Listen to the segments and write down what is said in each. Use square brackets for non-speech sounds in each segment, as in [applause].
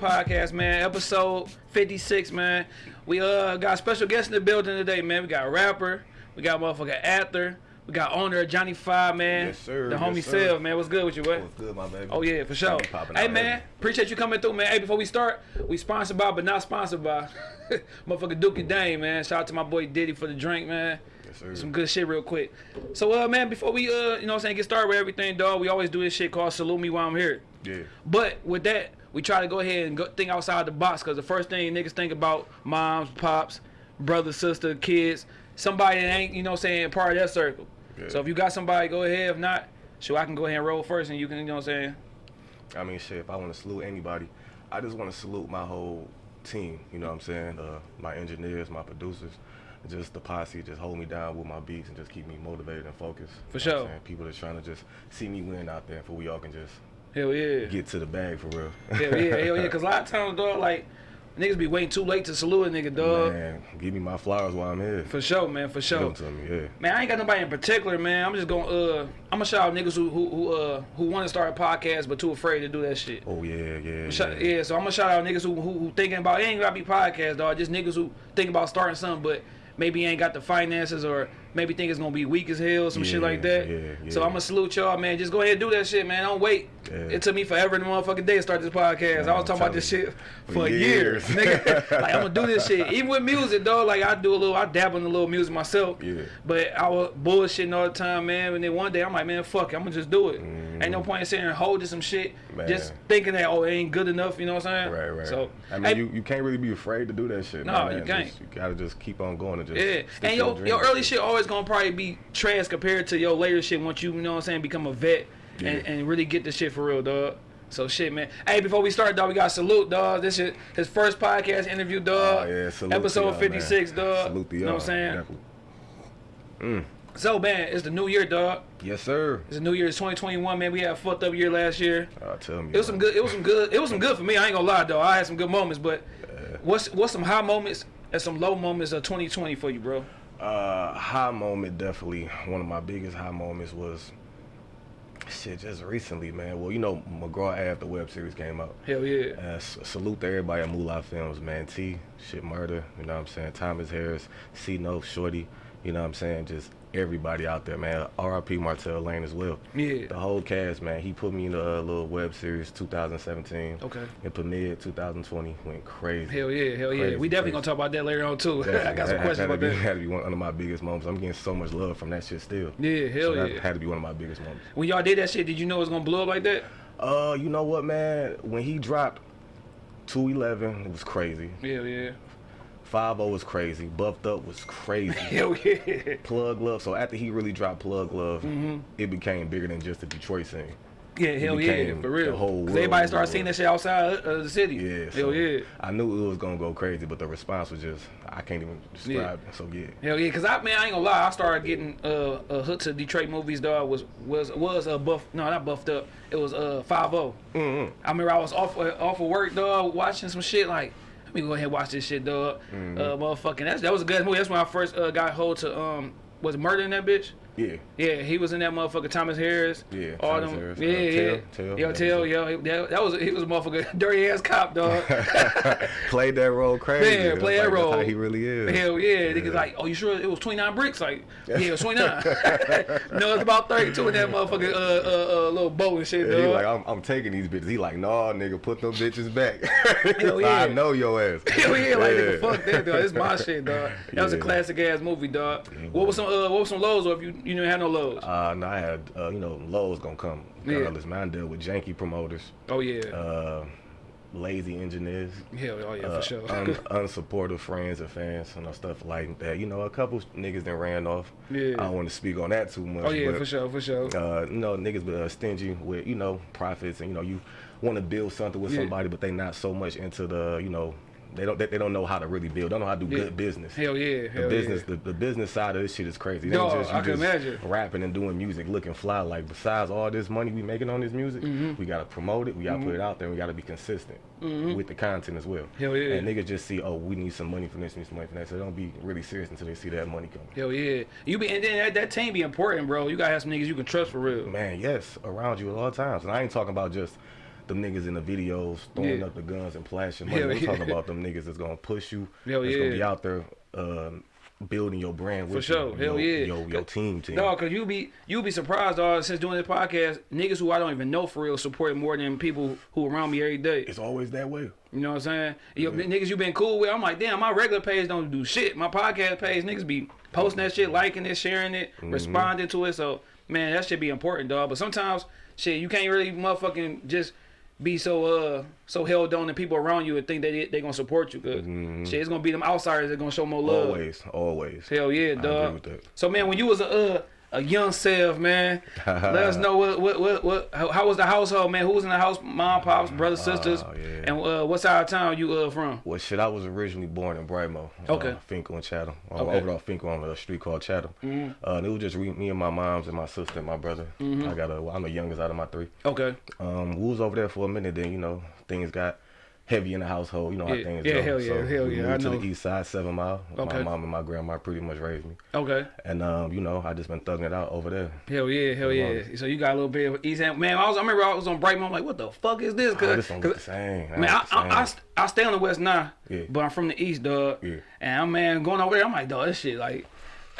Podcast, man. Episode 56, man. We uh got special guest in the building today, man. We got a rapper, we got motherfucker actor, we got owner of Johnny Five, man. Yes, sir. The Yes, homie sir. Self, man. What's good with you, boy? What's good, my baby? Oh yeah, for sure. Hey man, heavy. appreciate you coming through, man. Hey, before we start, we sponsored by, but not sponsored by, [laughs] motherfucker Dookie Dane, man. Shout out to my boy Diddy for the drink, man. Yes, sir. Some good shit real quick. So uh man, before we uh, you know what I'm saying, get started with everything, dog, we always do this shit called salute me while I'm here. Yeah. But with that, we try to go ahead and go think outside the box because the first thing niggas think about moms, pops, brother, sister, kids, somebody that ain't, you know what I'm saying, part of that circle. Yeah. So if you got somebody, go ahead. If not, sure, I can go ahead and roll first and you can, you know what I'm saying? I mean, shit, if I want to salute anybody, I just want to salute my whole team. You know what I'm saying? Uh, my engineers, my producers, just the posse, just hold me down with my beats and just keep me motivated and focused. For sure. People that's trying to just see me win out there, for we all can just Hell yeah. get to the bag for real. Hell yeah, hell yeah. Because a lot of [laughs] times, dog, like, niggas be waiting too late to salute a nigga, dog. Man, give me my flowers while I'm here. For sure, man, for Give sure. to me, yeah. Man, I ain't got nobody in particular, man. I'm just gonna uh I'm gonna shout out niggas who who who uh who want to start a podcast but too afraid to do that shit. Oh yeah, yeah, Shout- yeah. yeah, so I'm gonna shout out niggas who, who who thinking about it ain't gotta be podcast, dog. Just niggas who think about starting something, but maybe ain't got the finances or maybe think it's gonna be weak as hell, some shit like that. yeah, yeah. So. I'm gonna salute y'all, man. Just go ahead and do that shit, man. Don't wait. Yeah. It took me forever in the motherfucking day to start this podcast. I was talking about this shit for years, years. nigga. [laughs] like I'm gonna do this shit, even with music, dog. Like I do a little, I dabble in a little music myself. Yeah. But I was bullshitting all the time, man. And then one day I'm like, man, fuck it, I'm gonna just do it. Ain't no mm-hmm. point in sitting here and holding some shit, Man. just thinking that oh it ain't good enough. You know what I'm saying? Right, right. So I mean, hey, you, you can't really be afraid to do that shit. No, man. you can't. Just- you gotta just keep on going and just. yeah, and your your early shit always gonna probably be trash compared to your later shit once you, you know what I'm saying, become a vet Yeah. and really get the shit for real, dog. So shit, man. Hey, before we start, dog, we got salute, dog. This is his first podcast interview, dog. Oh, yeah, salute Episode y'all, 56, dog. Salute to You know what I'm saying? definitely. So, man, it's the new year, dog. Yes, sir. It's the new year. It's 2021, man. We had a fucked up year last year. Uh, tell me. It was some good. It was some good. It was some good for me. I ain't gonna lie, though. I had some good moments, but what's what's some high moments and some low moments of 2020 for you, bro? Uh, high moment, definitely. One of my biggest high moments was shit just recently, man. Well, you know, McGraw Ave, the web series came out. Hell yeah. Uh, salute to everybody at Moolah Films, man. T, shit, murder. You know what I'm saying? Thomas Harris, C No, Shorty. You know what I'm saying? Just everybody out there, man. R.I.P. Martell Lane as well. Yeah. The whole cast, man. He put me in a little web series 2017. Okay. It premiered 2020. Went crazy. Hell yeah. Hell yeah. Crazy, we definitely crazy. gonna talk about that later on too. [laughs] I got some That- questions that about had to be, that. Had to be one of my biggest moments. I'm getting so much love from that shit still. Yeah. Hell So that yeah. had to be one of my biggest moments. When y'all did that shit, did you know it was gonna blow up like that? Uh, you know what, man? When he dropped 211, it was crazy. Hell yeah. 5 was crazy. Buffed up was crazy. [laughs] Hell yeah. Plug Love. So after he really dropped Plug Love, Mm-hmm. it became bigger than just the Detroit scene. Yeah. Hell yeah. For real. the whole 'Cause everybody started seeing that shit outside of the city. Yeah. Hell so yeah. I knew it was gonna go crazy, but the response was just I can't even describe it. So yeah. Hell yeah, cause I man, I ain't gonna lie, I started getting uh, uh hooked to Detroit movies. Dog was was was uh, buff, no, not buffed up. It was uh five I remember I was off uh, off of work, dog, watching some shit like. Let me go ahead and watch this shit, dog. Uh, motherfucking, that's, that was a good movie. That's when I first uh, got hold to um, was Murder in that bitch. Yeah. Yeah, he was in that motherfucker. Thomas Harris. Yeah, all Thomas them. Harris. Yeah, Uh, yeah. Tell- Tell, Yo, tell, yo, he- that, that was he was a motherfucker, [laughs] dirty ass cop, dog. [laughs] Played that role crazy. It's play like, that that's role. How he really is. Hell yeah. Niggas like, oh, you sure it was 29 bricks? Like, [laughs] yeah, it was 29. no, it's about 32 in that motherfucker, uh, uh, uh, little bow and shit, Yeah, he like, I'm, I'm taking these bitches. He like, nah, nigga, put them bitches back. Hell yeah. I know your ass. Hell yeah, like Yeah. nigga, fuck that, dog. This my shit, dog. That was a classic ass movie, dog. What was some uh, what was some lows, or if you you didn't have no lows? Uh, no, I had, uh, you know, Lowe's gonna come. Yeah. Regardless, man, I deal with janky promoters, oh yeah, uh, lazy engineers, hell, oh yeah, uh, for sure. un- [laughs] unsupportive friends and fans, and stuff like that. You know, a couple niggas that ran off. Yeah. I don't want to speak on that too much. oh yeah, but, for sure, for sure. Uh, you know, niggas be uh, stingy with, you know, profits, and you know, you want to build something with Yeah. somebody, but they not so much into the, you know, they don't they, they don't know how to really build, They don't know how to do Yeah. good business. hell yeah, The business, yeah. the, the business side of this shit is crazy. Dog, just I can just imagine. rapping and doing music, looking fly. Like besides all this money we making on this music, Mm-hmm. we gotta promote it, we gotta put it out there, we gotta be consistent with the content as well. Hell yeah. And niggas just see, oh, we need some money from this, we need some money from that. So they don't be really serious until they see that money coming. Hell yeah. You be and then that, that team be important, bro. You gotta have some niggas you can trust for real. Man, yes, around you at all times. And I ain't talking about just them niggas in the videos throwing Yeah. up the guns and flashing money. Hell We're yeah. talking about them niggas that's gonna push you. Hell that's yeah. gonna be out there um, building your brand with For sure. you. Hell your, yeah. Your, your team team. Dog, cause you be you be surprised, dog. Since doing this podcast, niggas who I don't even know for real support more than people who around me every day. It's always that way. You know what I'm saying? Yo, niggas you been cool with. I'm like, damn, my regular page don't do shit. My podcast page, niggas be posting that shit, liking it, sharing it, Mm-hmm. responding to it. So man, that should be important, dog. But sometimes, shit, you can't really motherfucking just be so uh so held on to people around you and think that they, they gonna support you. Cause shit, it's gonna be them outsiders that gonna show more love. Always, always. Hell yeah, agree dog. So man, when you was a uh, a young self, man, [laughs] let us know what what what, what how, how was the household, man? Who was in the house? Mom, pops, brothers, sisters, Oh, yeah. and uh, what side of town you uh from? Well, shit, I was originally born in Brightmo. Okay. Uh, Fenkell and Chatham. Uh, Okay. Over off Fenkell on a street called Chatham. Uh, and it was just re- me and my moms and my sister and my brother. I got a, I'm the youngest out of my three. Okay, Um, we was over there for a minute. Then you know things got heavy in the household. You know how Yeah, things yeah, go. hell yeah, so hell we yeah, moved I to know. the east side, Seven Mile. Okay. My mom and my grandma pretty much raised me, okay, and um, you know I just been thugging it out over there. hell yeah, hell yeah. So you got a little bit of East End, man. I was I remember I was on Brightmo. I'm like, what the fuck is this? Oh, Cause, this don't 'cause- the same. Man, I, the I, I, I stay on the west now, Yeah. but I'm from the east, dog. Yeah. And I'm man going over there. I'm like, dog, this shit like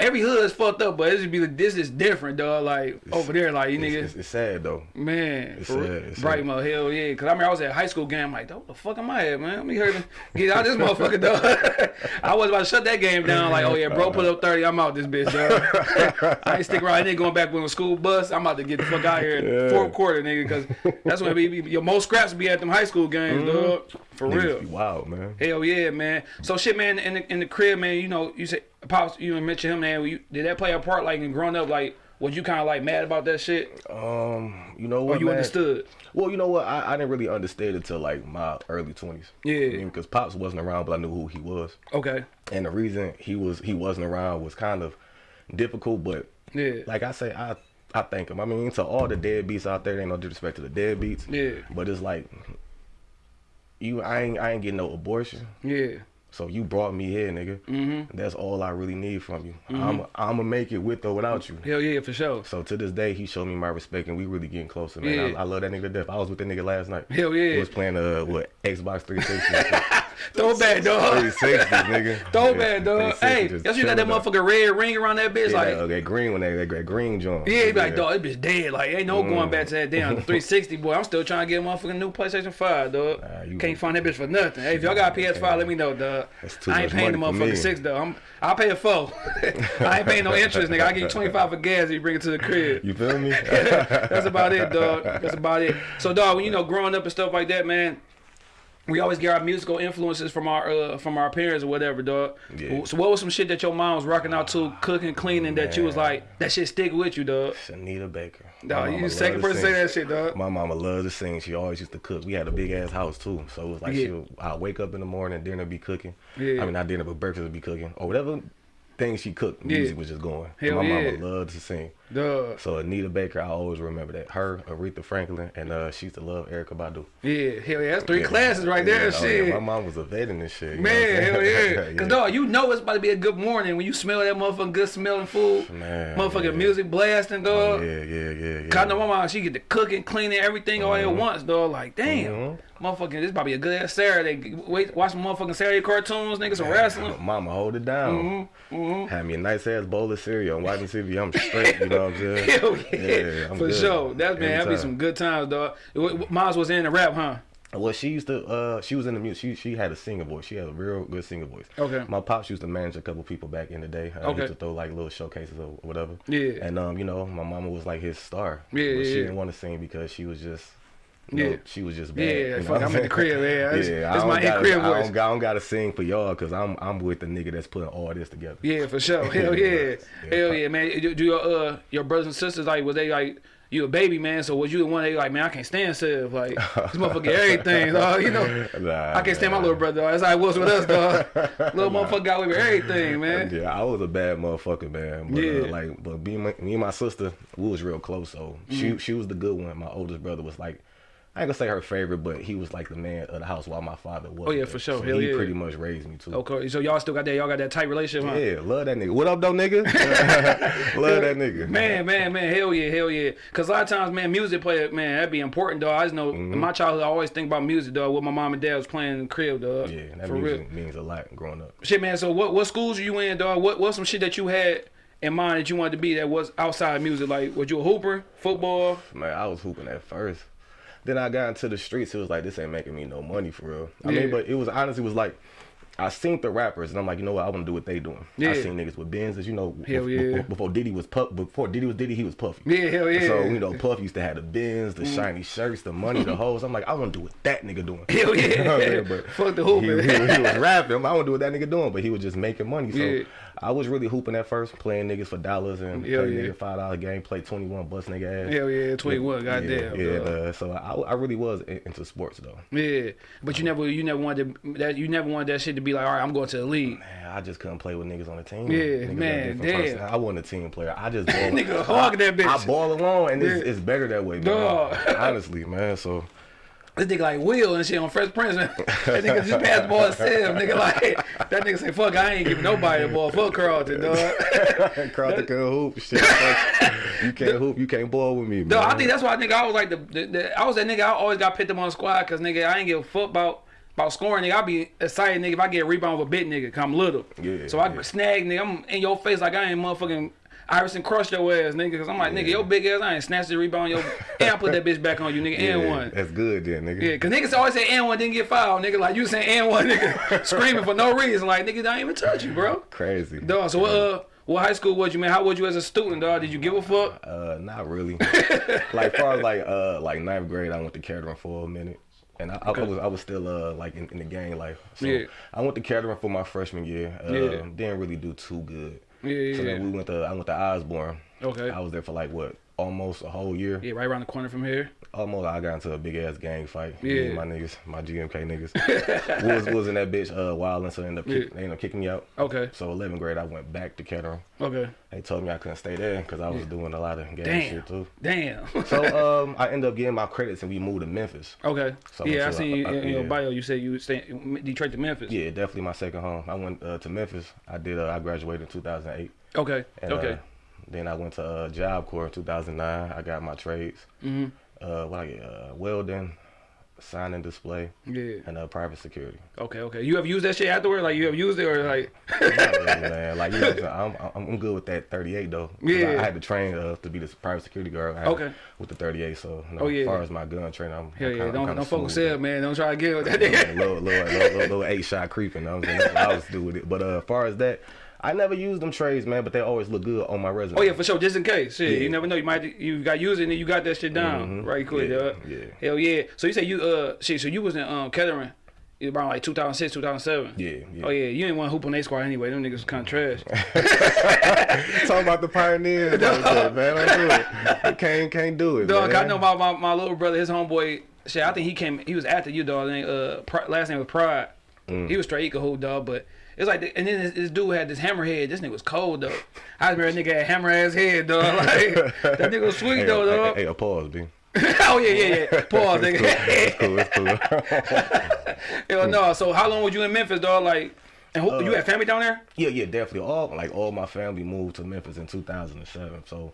every hood is fucked up, but it should be like this is different, dog. Like over there, like you It's, niggas, it's, it's sad though. man, it's for sad, it's Brightmo, hell yeah. Cause I mean, I was at high school game. I'm like, what the fuck am I at, man? Let me hear them get out this motherfucker, dog. [laughs] I was about to shut that game down. Like, oh yeah, bro, put up thirty. I'm out this bitch, dog. [laughs] I ain't stick around. I ain't going back with a school bus. I'm about to get the fuck out here in Yeah. fourth quarter, nigga. Cause that's when be, be- your most scraps be at them high school games, mm-hmm. dog. For. Niggas real. be wild, man. Hell yeah, man. So shit, man. In the, in the crib, man. You know, you say pops. You mentioned him, man. You, did that play a part, like in growing up? Like, was you kind of like mad about that shit, Um, you know what? or you man? understood? Well, you know what? I, I didn't really understand it until like my early twenties. Yeah. because pops wasn't around, but I knew who he was, Okay. and the reason he was he wasn't around was kind of difficult. But Yeah. like I say, I I thank him. I mean, to all the deadbeats out there, ain't no disrespect to the deadbeats. Yeah. But it's like you, I ain't I ain't getting no abortion. Yeah. So you brought me here, nigga. Mm-hmm. That's all I really need from you. I'm I'm gonna make it with or without you. Hell yeah, for sure. So to this day, he showed me my respect, and we really getting closer, man. Yeah. I, I love that nigga to death. I was with that nigga last night. Hell yeah. He was playing uh what Xbox 360. [laughs] Throw back, dog. 360, [laughs] nigga. Throw Yeah, back, dog. Hey, that's you got that up. motherfucking red ring around that bitch, Yeah, like. that, that green one, that, that, green joint. Yeah, he be like, dog, this bitch dead. Like, ain't no mm. going back to that damn [laughs] 360, boy. I'm still trying to get a motherfucking new PlayStation 5, dog. Nah, you- Can't find that bitch for nothing. Hey, if y'all got a PS5, let me know, dog. That's too I ain't paying the motherfucking six, though. I'm, I'll pay a four. [laughs] I ain't paying no interest, nigga. I give you 25 for gas if you bring it to the crib. You feel me? That's about it, dog. That's about it. So, dog, when you know, growing up and stuff like that, man, we always get our musical influences from our uh, from our parents or whatever, dog. Yeah. So, what was some shit that your mom was rocking out to, cooking, cleaning, that you was like, that shit stick with you, dog? Anita Baker. Dog, you the second person to say that shit, dog. My mama loved to sing. She always used to cook. We had a big ass house too, so it was like Yeah. she. I wake up in the morning, dinner be cooking. Yeah. I mean, not dinner, but breakfast would be cooking or whatever thing she cooked. Yeah. Music was just going. Hell my yeah. mama loved to sing. Dog. So Anita Baker, I always remember that. Her, Aretha Franklin, and uh, she used to love Erykah Badu. Yeah, hell yeah. That's three Yeah. classes right there, Yeah, oh, shit. yeah, my mom was a vet in this shit. you know what I'm Man, hell [laughs] yeah. Cause dog, you know it's about to be a good morning when you smell that motherfucking good smelling food. Man, motherfucking music blasting, Oh, dog. yeah, yeah, yeah, yeah. Cause I know my mom, she get to cooking, cleaning, everything all at once, dog. Like, damn. Mhm. Motherfucking, this probably be a good ass Saturday. Wait, watch some motherfucking Saturday cartoons, niggas, some wrestling. [laughs] Mama, hold it down. Mm-hmm, Had me a nice ass bowl of cereal and watching TV. I'm straight. You know what I'm saying? Hell [laughs] yeah, Yeah, for good. sure. That's man, Every that'd be some good times, dog. Mom's was in the rap, huh? Well, she used to. Uh, she was in the music. She she had a singer voice. She had a real good singer voice. Okay. My pops used to manage a couple people back in the day. Uh, Okay. Used to throw like little showcases or whatever. Yeah. And um, you know, my mama was like his star. Yeah, But yeah, she yeah. didn't want to sing because she was just. Yeah. she was just bad. Yeah, you know fuck, I'm in the crib, yeah. [laughs] That's- yeah, that's I don't my gotta, in-crib I voice. don't, I don't gotta sing for y'all because I'm I'm with the nigga that's putting all this together. Yeah, for sure. [laughs] Hell yeah. Yeah, Hell yeah, man. Do your uh your brothers and sisters like was they like you a baby man? So was you the one they like man I can't stand Sev like this motherfucker everything [laughs] dog. You know Nah, I can't stand my little brother. Dog. That's how it was with us dog. little motherfucker got away with everything man. Yeah, I was a bad motherfucker, man. But, Yeah. uh, like, but me, and my, me and my sister, we was real close. So Mm-hmm. she she was the good one. My oldest brother was like I ain't gonna say her favorite, but he was like the man of the house while my father was. Oh, yeah, for sure. So Hell he yeah. pretty much raised me too. Okay, so y'all still got that? Y'all got that tight relationship, huh? Yeah, love that nigga. What up, though, nigga? [laughs] love that nigga. Man, man, man, hell yeah, hell yeah. Cause a lot of times, man, music play, man, that'd be important, dog. I just know Mm-hmm. in my childhood, I always think about music, dog. What my mom and dad was playing in the crib, dog. Yeah, that for music real. means a lot growing up. Shit, man. So what what schools are you in, dog? What what's some shit that you had in mind that you wanted to be that was outside of music? Like, was you a hooper, football? Man, I was hooping at first. Then I got into the streets. It was like this ain't making me no money for real. I Yeah. mean, but it was honestly it was like I seen the rappers and I'm like, you know what? I want to do what they doing. Yeah. I seen niggas with Benzes. You know, Hell bef- yeah. before Diddy was puff, before Diddy was Diddy, he was Puffy. Yeah, hell yeah. So you know, Puff used to have the Benz, the mm. shiny shirts, the money, the hoes. I'm like, I want to do what that nigga doing. Hell yeah. [laughs] You know I'm saying? But Fuck the he, hooping. he, he was rapping. I want to do what that nigga doing, but he was just making money. So Yeah. I was really hooping at first, playing niggas for dollars and Hell play yeah. nigga five dollar game, play twenty one, bust nigga ass. Hell yeah, 21, Yeah, goddamn. Yeah, dog. uh, so I, I really was into sports though. Yeah, but you never, you never wanted to, that. You never wanted that shit to be like, all right, I'm going to the league. Man, I just couldn't play with niggas on the team. Yeah, Niggas man, damn. person- I wasn't a team player. I just [laughs] ball. Nigga hog that bitch. I ball alone, and it's, Yeah. it's better that way, man. Dog. Honestly, man. So This nigga like Will and shit on Fresh Prince. Man. that nigga just passed the ball himself. Nigga like that nigga say, fuck, I ain't giving nobody a ball. Fuck Carlton, dog. [laughs] Carlton can hoop. Shit, you can't hoop. You can't ball with me, man. Dog, I think that's why I think I was like the, the, the I was that nigga. I always got picked up on the squad because nigga, I ain't give a fuck about about scoring. Nigga, I be excited, nigga, if I get a rebound with a bit nigga, cause I'm little. Yeah, So I yeah. snag, nigga. I'm in your face like I ain't motherfucking. Iverson crushed your ass, nigga. Cause I'm like, nigga, your big ass, I ain't snatched the rebound, yo, [laughs] and I put that bitch back on you, nigga, and Yeah, one. That's good then, nigga. Yeah, cause niggas always say and one didn't get fouled, nigga. Like you saying and one, nigga, [laughs] screaming for no reason. Like nigga, I ain't even touch you, bro. Crazy. Dog. So what? Uh, what high school was you, man? How was you as a student, dog? Did you give a fuck? Uh, not really. [laughs] like far as like uh like ninth grade, I went to Kettering for a minute, and I, I was I was still uh like in, in the gang life. So Yeah. I went to Kettering for my freshman year. Uh, Yeah. Didn't really do too good. Yeah, yeah, So yeah. then we went to I went to Osborn. Okay. I was there for like what almost a whole year. Yeah, right around the corner from here. Almost I got into a big ass gang fight. Me Yeah. and my niggas, my GMK niggas. [laughs] was was in that bitch uh wilding, so they ended up kick, Yeah. they ended up kicking me out. Okay. So 11th grade, I went back to Kettering. Okay. They told me I couldn't stay there because I was doing a lot of gang Damn. shit too. Damn. So [laughs] um, I ended up getting my credits and we moved to Memphis. okay. So yeah, I seen you I- in, in your bio. You said you stay Detroit to Memphis. Yeah, definitely my second home. I went uh, to Memphis. I did. Uh, I graduated in 2008. Okay. And, okay. Uh, then I went to uh, Job Corps in 2009. I got my trades. hmm Uh, what I get? Uh, welding, sign and display, Yeah. and uh, private security. Okay. Okay. You have used that shit afterward? Like you have used it or like? [laughs] Really, man. Like you know, I'm. I'm I'm good with that 38 though. Yeah. I, I had to train uh, to be this private security guard. Okay. With the 38, so you know, Oh, yeah. as far as my gun training, I'm Hell I'm kinda, Don't I'm don't focus up, man. Don't try to get with that Yeah, little, little, little, little, eight shot creeping. You know what I'm saying? That's what I was do with it. But uh, as far as that, I never used them trades, man. But they always look good on my resume. Oh yeah, for sure. Just in case. Shit, Yeah. you never know. You might you got used it and you got that shit down Mhm. right quick. Yeah, dog. yeah. Hell yeah. So you say you uh shit. So you was in um Kettering. It was around like 2006, 2007. Yeah, yeah. Oh yeah, you ain't want to hoop on their squad anyway. Them niggas was kind of trash. [laughs] Talking about the pioneers, like [laughs] that, man. Don't do it. Can't can't do it, Dog, man. I know my, my my little brother, his homeboy. Shit, I think he came. He was after you, dog. Uh, last name was Pride. Mm. He was straight. He could hoop, dog. But it's like, the, and then this, this dude had this hammerhead. This nigga was cold, though. I remember nigga had hammer ass head, dog. [laughs] Like that nigga was sweet, Hey, though, hey, dog. Hey, a pause, B. [laughs] oh yeah, yeah, yeah. [laughs] Pause, It's nigga. cool. It's cool. It's cool. Hell no. So how long was you in Memphis, dog? Like, and who, you uh, had family down there? yeah, yeah, definitely. All like all my family moved to Memphis in 2007. So.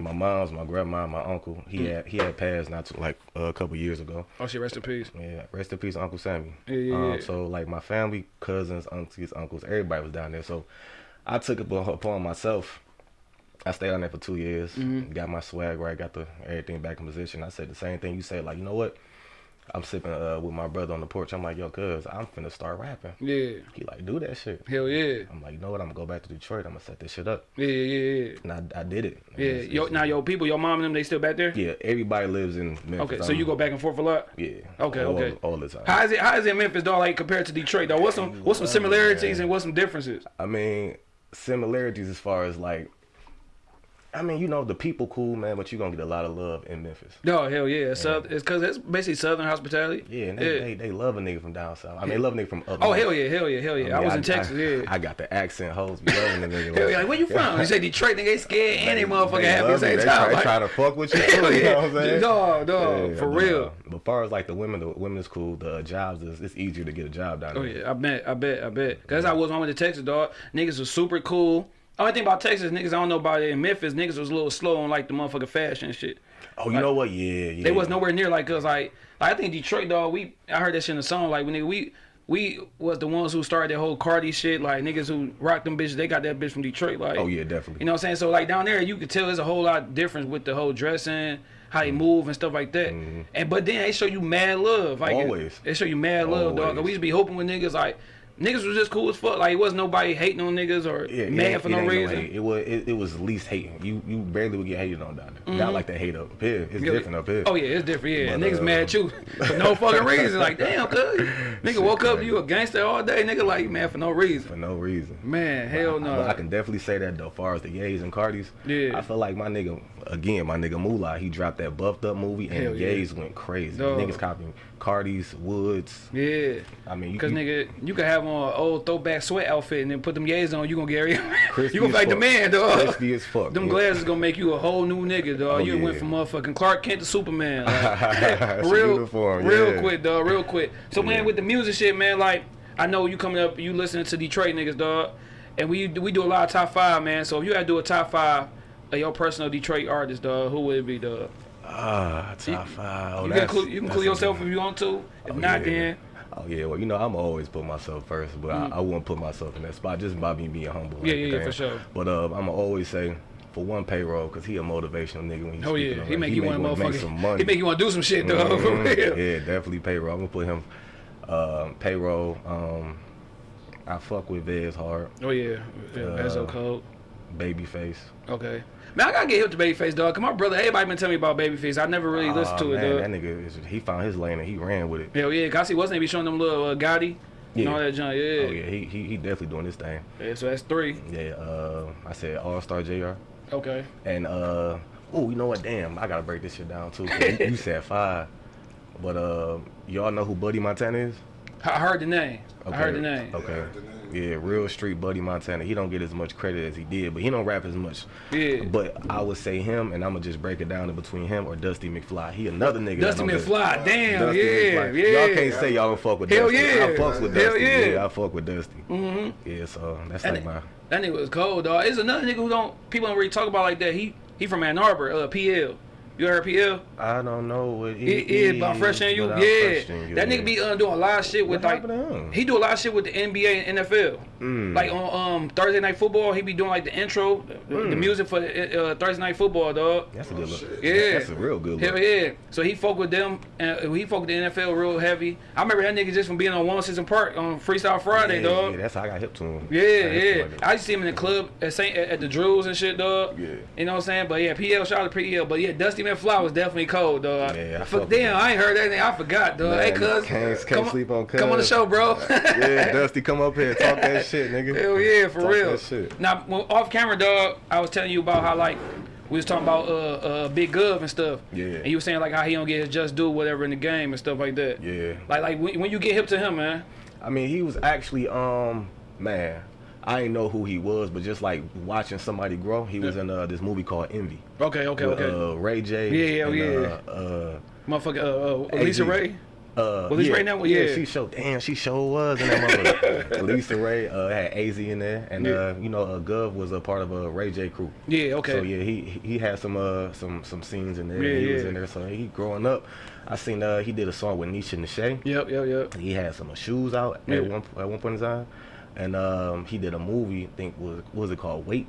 My mom's, my grandma, my uncle. He Mm. had he had passed not too, like uh, a couple years ago. Oh shit, rest in peace. Yeah, rest in peace, Uncle Sammy. Yeah, yeah, um, yeah. So like my family, cousins, aunties, uncles, everybody was down there. So I took it upon myself. I stayed on there for two years. Mm-hmm. Got my swag right, got the everything back in position. I said the same thing you said. Like you know what? I'm sipping uh, with my brother on the porch. I'm like, yo, cuz I'm finna start rapping. Yeah. He like, do that shit. Hell yeah. I'm like, you know what? I'm gonna go back to Detroit. I'm gonna set this shit up. Yeah, yeah, yeah. And I, I did it. And Yeah. it's- Yo, it's- now your people, your mom and them, they still back there? Yeah, everybody lives in Memphis. Okay, so I'm- you go back and forth a lot. Yeah. Okay, all, okay. All the time. How is it? How is it in Memphis, dog? Like compared to Detroit, though? What's some What's some similarities and what's some differences? I mean, similarities as far as like I mean, you know, the people cool, man, but you're gonna get a lot of love in Memphis. No, hell yeah. So it's because it's basically Southern hospitality. Yeah, and they, Yeah. They, they love a nigga from down south. I mean, they love a nigga from up Oh north. hell yeah, hell yeah, hell yeah. I, mean, was in Texas. yeah. I got the accent. Hoes be loving the nigga. Hell yeah, like where you from? You say Detroit, nigga, they scared and they motherfucking They happy at the same me. They time. Try, like, try to fuck with you. hell [laughs] you know what I'm saying? dog, Yeah, for real. But far as like the women, the women is cool. The jobs is it's easier to get a job down oh, there. Oh yeah, I bet, I bet, I bet. Cause that's I was when I went to Texas, dog. Niggas was super cool. Only thing about Texas, niggas I don't know about it in Memphis, niggas was a little slow on like the motherfucking fashion and shit. Oh, you know what? Yeah, yeah. They was nowhere near like us. Like, like I think Detroit, dog. We I heard that shit in the song. Like when nigga, we we was the ones who started that whole Cardi shit. Like niggas who rocked them bitches, they got that bitch from Detroit. Like, Oh yeah, definitely. You know what I'm saying? So like down there, you could tell there's a whole lot of difference with the whole dressing, how they mm-hmm. move and stuff like that. Mm-hmm. And but then they show you mad love. Like Always. They show you mad love, dog. 'Cause Always. We used to be hoping with niggas like niggas was just cool as fuck. Like it wasn't nobody hating on niggas or Yeah, mad it, for it no reason. hate. It was it, it was least hating. You you barely would get hated on down there. Not like the hate up here. It's. Yeah, different up here. Oh yeah, it's different. Yeah, But, niggas uh, mad at you [laughs] for no fucking reason. Like damn, cuz nigga woke up, you a gangster all day. Nigga like man for no reason. For no reason. Man, hell no. But I can definitely say that though, far as the Yays and Cardis. Yeah. I feel like my nigga, again, my nigga Moolah, he dropped that buffed up movie and Hell yeah. Yays went crazy. Dog. Niggas copying Cardis, Woods. Yeah. I mean, you, Cause nigga, you could have on an old throwback sweat outfit and then put them yays on. You gonna get [laughs] you gonna like the man, dog. Crispy as fuck. Them yeah. glasses gonna make you a whole new nigga, dog. Oh, you went from motherfucking Clark Kent to Superman. Like, [laughs] [laughs] real, uniform, real yeah. quick, dog. Real quick. So man, with the music shit, man, like I know you coming up, you listening to Detroit niggas, dog, and we we do a lot of top five, man. So if you had to do a top five of your personal Detroit artist, dog, who would it be, dog? Ah, top five. Oh, you can include, you can include yourself if you want to. If Oh, not, yeah. then Oh yeah, well you know I'm always put myself first, but I, I wouldn't put myself in that spot just by me being humble. Mm. Yeah, yeah, yeah, for sure. But uh, I'm always say for one payroll because he a motivational nigga when he's oh speaking yeah, on he make you want to make some money. [laughs] He make you want to do some shit. [laughs] For Mhm. real. Yeah, definitely payroll. I'm gonna put him um, payroll. Um, I fuck with Veeze hard, Oh yeah, yeah Uh, Code. Babyface. Okay. Man, I gotta get hip to Babyface, dog. Cause my brother, everybody been telling me about Babyface. I never really listened Aw, to it, man, dog. That nigga, is, he found his lane and he ran with it. Hell yeah, cause I see wasn't he be showing them little uh, Gotti and Yeah. all that junk. Yeah. Oh yeah, he, he he definitely doing this thing. Yeah, So that's three. Yeah, uh, I said All Star Jr. Okay. And uh oh, you know what? Damn, I gotta break this shit down too. you, you said [laughs] five, but uh, y'all know who Buddy Montana is? I heard the name. I heard the name. Okay. Yeah, real street Buddy Montana. He don't get as much credit as he did, but he don't rap as much. Yeah. But I would say him, and I'm gonna just break it down in between him or Dusty McFly. He another nigga. Dusty don't get- McFly. Damn. Dusty yeah. McFly. Yeah. Y'all can't say y'all don't fuck with Hell Dusty. yeah. I fucks with Hell Dusty. yeah. I fuck with Dusty. Mm-hmm. Yeah, so that's That, like my. that nigga was cold, dog. It's another nigga who don't people don't really talk about like that. He he from Ann Arbor, uh, PL. You heard PL? I don't know what he He is about fresh and you. but I Yeah. question you, That nigga be uh, doing a lot of shit with What like happened to him? he do a lot of shit with the NBA and NFL. Mm. Like on um Thursday night football, he be doing like the intro, the, the Mm. music for uh, Thursday night football, dog. That's a good look. Yeah. That's a real good look. Hell yeah. So he fuck with them and he fuck with the NFL real heavy. I remember that nigga just from being on 106 & Park on Freestyle Friday, yeah, dog. Yeah, that's how I got hip to him. Yeah, I hip him yeah. like. I used to see him in the club at Saint at, at the Drews and shit, dog. Yeah. You know what I'm saying? But yeah, PL shout out to PL. But yeah, Dusty McFly was definitely cold, dog. Yeah, I fuck damn. I ain't heard that name. I forgot, dog. Man, hey, cuz. can't- can't come sleep on Come on the show, bro. yeah, [laughs] Dusty, come up here, talk that [laughs] shit, nigga. Hell yeah, for Talk real. That. Now, when, off camera, dog, I was telling you about how like we was talking about uh uh Big Gov and stuff. Yeah. And you were saying like how he don't get his just do whatever in the game and stuff like that. Yeah. Like like when, when you get hip to him, man. I mean, he was actually, um, man, I didn't know who he was, but just like watching somebody grow, he was in uh, this movie called Envy. Okay, okay, with, okay. Uh, Ray J. Yeah, and, yeah. Uh, uh, Motherfucker, uh, uh, LisaRaye. uh, Well, LisaRaye now- yeah. she showed. Damn, she sure was in that mother. Lisa [laughs] Ray uh, had Az in there, and Yeah. uh, you know, uh, Gov was a part of a Ray J crew. Yeah, okay. So yeah, he he had some uh some some scenes in there. Yeah, he was in there. So he growing up, I seen uh he did a song with Nisha Nashay. Yep, yep, yep. He had some shoes out Yeah. at one at one point in time, and um he did a movie. I think was what was it called? Wait.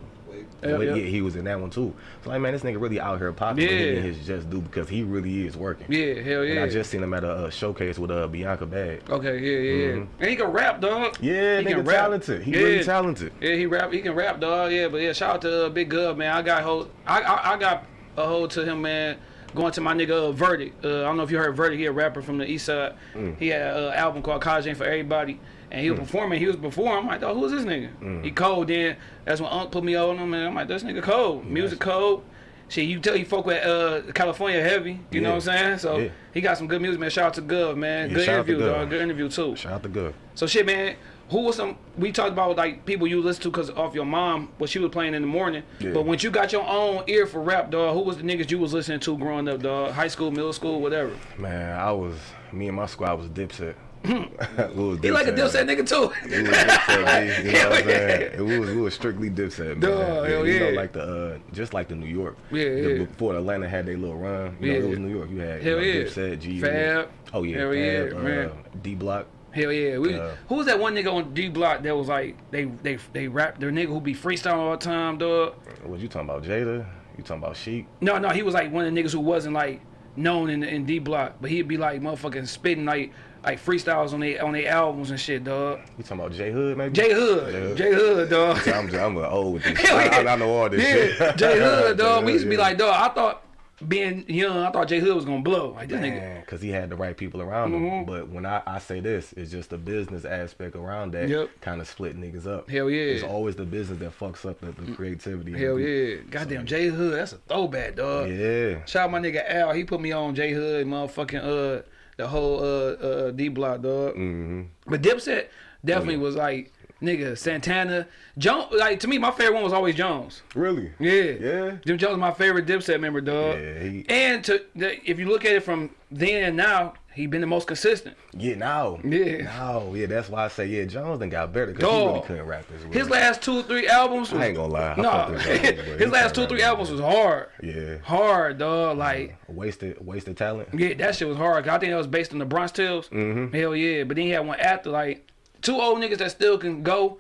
Yeah, Wait, yeah. yeah, he was in that one too. So like, man, this nigga really out here popping, Yeah. getting his just due because he really is working. Yeah, hell And yeah. I just seen him at a, uh showcase with uh, Bianca Bag. Okay, yeah, yeah, yeah. Mhm. And he can rap, dog. Yeah, He nigga can rap. talented. He Yeah. really talented. Yeah, he rap. He can rap, dog. Yeah, but yeah, shout out to uh, Big Gov, man. I got hold. I, I I got a hold to him, man. going to my nigga uh, Verdict. Uh, I don't know if you heard Verdict. He a rapper from the East Side. Mm. He had an album called College Ain't for Everybody, and he was performing. He was performing. I'm like, oh, who's this nigga? Mm. He cold. Then that's when Unc put me on him, and I'm like, this nigga cold. Music cold. Shit, you tell you folk with uh, California heavy. You know what I'm saying? So Yeah. he got some good music, man. Shout out to Gov, man. Yeah, good shout out to interview, dog. Good interview too. Shout out to Gov. So shit, man. Who was some? We talked about like people you listen to because off your mom, what she was playing in the morning. Yeah. But when you got your own ear for rap, dog, who was the niggas you was listening to growing up, dog? High school, middle school, whatever. Man, I was me and my squad was Dipset. He like a Dipset nigga too. We was Dipset, [laughs] you know what I'm saying? We was we was strictly Dipset, man. Duh, hell you know, like the uh, just like the New York. Yeah, The- yeah. Before Atlanta had their little run, you know, Yeah. it was New York. You had Hell you know, yeah. Dipset, G, Fab. Oh yeah, Hell Fab, yeah, uh, man. D Block. Hell yeah. We, Uh, who was that one nigga on D Block that was like they they they rap their nigga who be freestyling all the time, dog? What you talking about, Jada? You talking about Sheek? No, no, he was like one of the niggas who wasn't like known in in D Block, but he'd be like motherfucking spitting like like freestyles on they on their albums and shit, dog. You talking about J Hood, maybe? J Hood, J Hood, dog. [laughs] I'm, I'm old with [laughs] this. I. I know all this yeah, shit. J Hood, [laughs] dog. We used to be yeah. like, dog. I thought being young, I thought J Hood was gonna blow. Like this nigga. Because he had the right people around him. Mhm. But when I, I say this, it's just the business aspect around that Yep. kind of split niggas up. Hell yeah. It's always the business that fucks up the, the creativity. Hell yeah, goddamn J Hood. That's a throwback, dog. Yeah. Shout out my nigga Al. He put me on J Hood, motherfucking uh the whole uh uh D Block, dog. hmm But Dipset definitely Oh, yeah. was like nigga Santana. Jones, like to me, my favorite one was always Jones. Really? Yeah. Yeah. Jim Jones, is my favorite Dipset member, dog. Yeah, he- And to the, if you look at it from then and now, he been the most consistent. Yeah, now. Yeah. Now, yeah, that's why I say, yeah, Jones done got better because he really couldn't rap as well. His last two three albums. Was, I ain't gonna lie. I No, fuck with Jones, but [laughs] he his last two three albums was hard. Yeah. Hard, dog. Like. Wasted, wasted talent. Yeah, that shit was hard. I think that was based on the Bronx Tales. Mhm. Hell yeah. But then he had one after, like, two old niggas that still can go.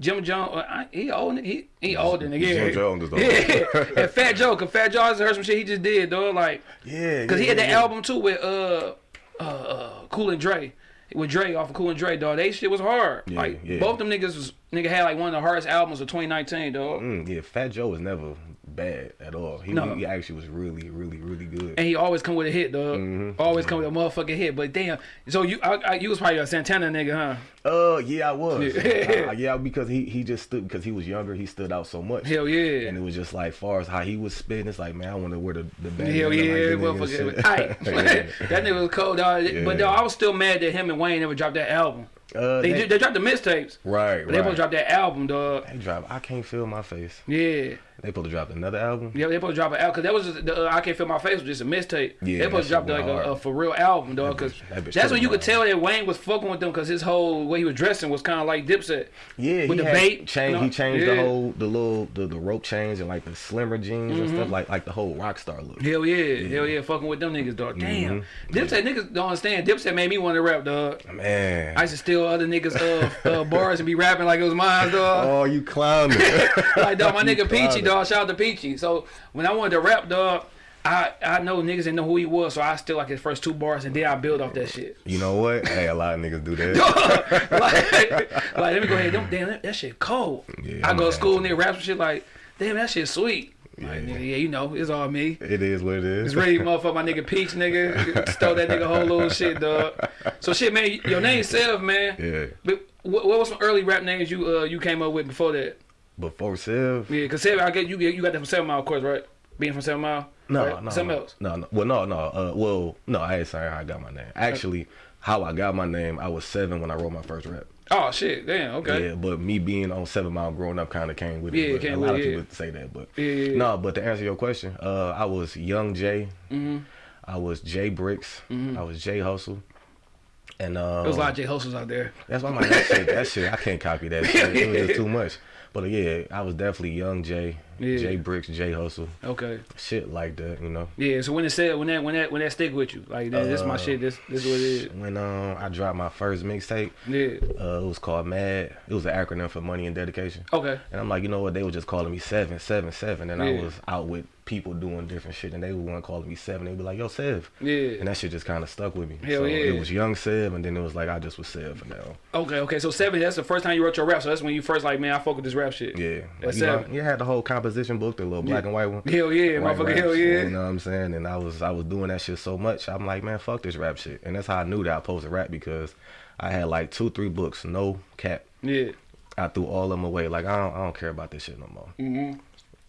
Jim Jones, uh, I- he old, he he older than yeah. Jim Jones. Yeah, [laughs] and Fat Joe, cause Fat Joe, just heard some shit he just did, dog. Like, Yeah. cause he had that yeah. album too with uh uh, uh Cool and Dre, with Dre off of Cool and Dre, dog. They shit was hard. Yeah, like yeah. both them niggas was nigga had like one of the hardest albums of 2019, dog. Mm, yeah, Fat Joe was never bad at all. He, No. he actually was really, really, really good. And he always come with a hit, dog. Mhm. Always come with a motherfucking hit. But damn, so you I, I, you was probably a Santana nigga, huh? Uh, yeah, I was. Yeah. Uh, [laughs] yeah, because he he just stood because he was younger. He stood out so much. Hell yeah. And it was just like, far as how he was spitting, it's like, man, I wonder where the the band Hell yeah, like, the nigga motherfucker. Yeah. [laughs] [laughs] that nigga was cold, dog. But Yeah. dog, I was still mad that him and Wayne never dropped that album. Uh, They, they, they, they dropped the mixtapes, right, but they supposed to right. drop that album, dog. They drop. I can't feel my face. Yeah, They supposed to drop another album. yeah, they supposed to drop an album because that was just, the uh, I can't feel my face was just a mixtape. Yeah, they supposed to drop like a, a for real album, dog. Because that that's when you could tell that Wayne was fucking with them because his whole way he was dressing was kind of like Dipset. Yeah, With he the bait, Changed, you know? He changed Yeah. the whole the little the, the rope chains and like the slimmer jeans and Mm-hmm. stuff like like the whole rock star look. Hell yeah, hell yeah, fucking with them niggas, dog. Damn, Mm-hmm. Dipset niggas don't understand. Dipset made me want to rap, dog. Man. I used to steal other niggas' uh, uh, bars and be rapping like it was mine, dog. [laughs] oh, you clowning. [laughs] like dog, my [laughs] nigga Peachy, dog. Shout out to Peachy. So when I wanted to rap, dog, I I know niggas didn't know who he was, so I still like his first two bars, and then I build off that shit. You know what? Hey, a lot of niggas do that. [laughs] like, like, let me go ahead. Them, damn, that, that shit cold. Yeah, I go to school and they rap some shit like, damn, that shit sweet. Like, Yeah. nigga, yeah, you know, it's all me. It is what it is. It's ready, [laughs] motherfucker. My nigga Peach, nigga, stole that nigga whole little shit, dog. So shit, man. Your name Sev, man. Yeah. But what, what was some early rap names you uh you came up with before that? Before Sev? Yeah, cause Seven, I get you. You got that from Seven Mile, of course, right? Being from Seven Mile. No, right? no. Something no. else. No, no. Well, no, no. Uh, well, no, I ain't saying how I got my name. Actually, how I got my name, I was seven when I wrote my first rap. Oh shit, damn. Okay. Yeah, but me being on Seven Mile growing up kind of came with Yeah, it. but came a lot with of people say that, but Yeah, yeah, yeah. no. But to answer your question, uh, I was Young Jay. Mm-hmm. I was Jay Bricks. I was Jay Hustle. And uh, There was a lot of J hustles out there. That's why I'm like that shit. That shit, I can't copy that. [laughs] Shit. It was just too much. But uh, yeah, I was definitely young Jay, Yeah. Jay Bricks, Jay Hustle, Okay. shit like that. You know. Yeah. So when it said when that when that when that stick with you, like this, this is my Uh, shit. This this is what it is. When um I dropped my first mixtape, Yeah. uh, it was called Mad. It was an acronym for Money and Dedication. Okay. And I'm like, you know what? They were just calling me seven, seven, seven, and Yeah. I was out with people doing different shit, and they were one calling me seven. They'd be like, yo, Sev. Yeah. And that shit just kind of stuck with me. Hell so yeah. It was young Sev, and then it was like I just was Sev for now. Okay. Okay. So seven. That's the first time you wrote your rap. So that's when you first like, man, I fuck with this rap shit. Yeah, At like, you, know, seven. you had the whole composition book, the little black and white one. Hell yeah, White motherfucker, raps, hell yeah. You know what I'm saying? And I was I was doing that shit so much. I'm like, man, fuck this rap shit. And that's how I knew that I posted rap because I had like two, three books, no cap. Yeah. I threw all of them away. Like I don't, I don't care about this shit no more. Mm-hmm.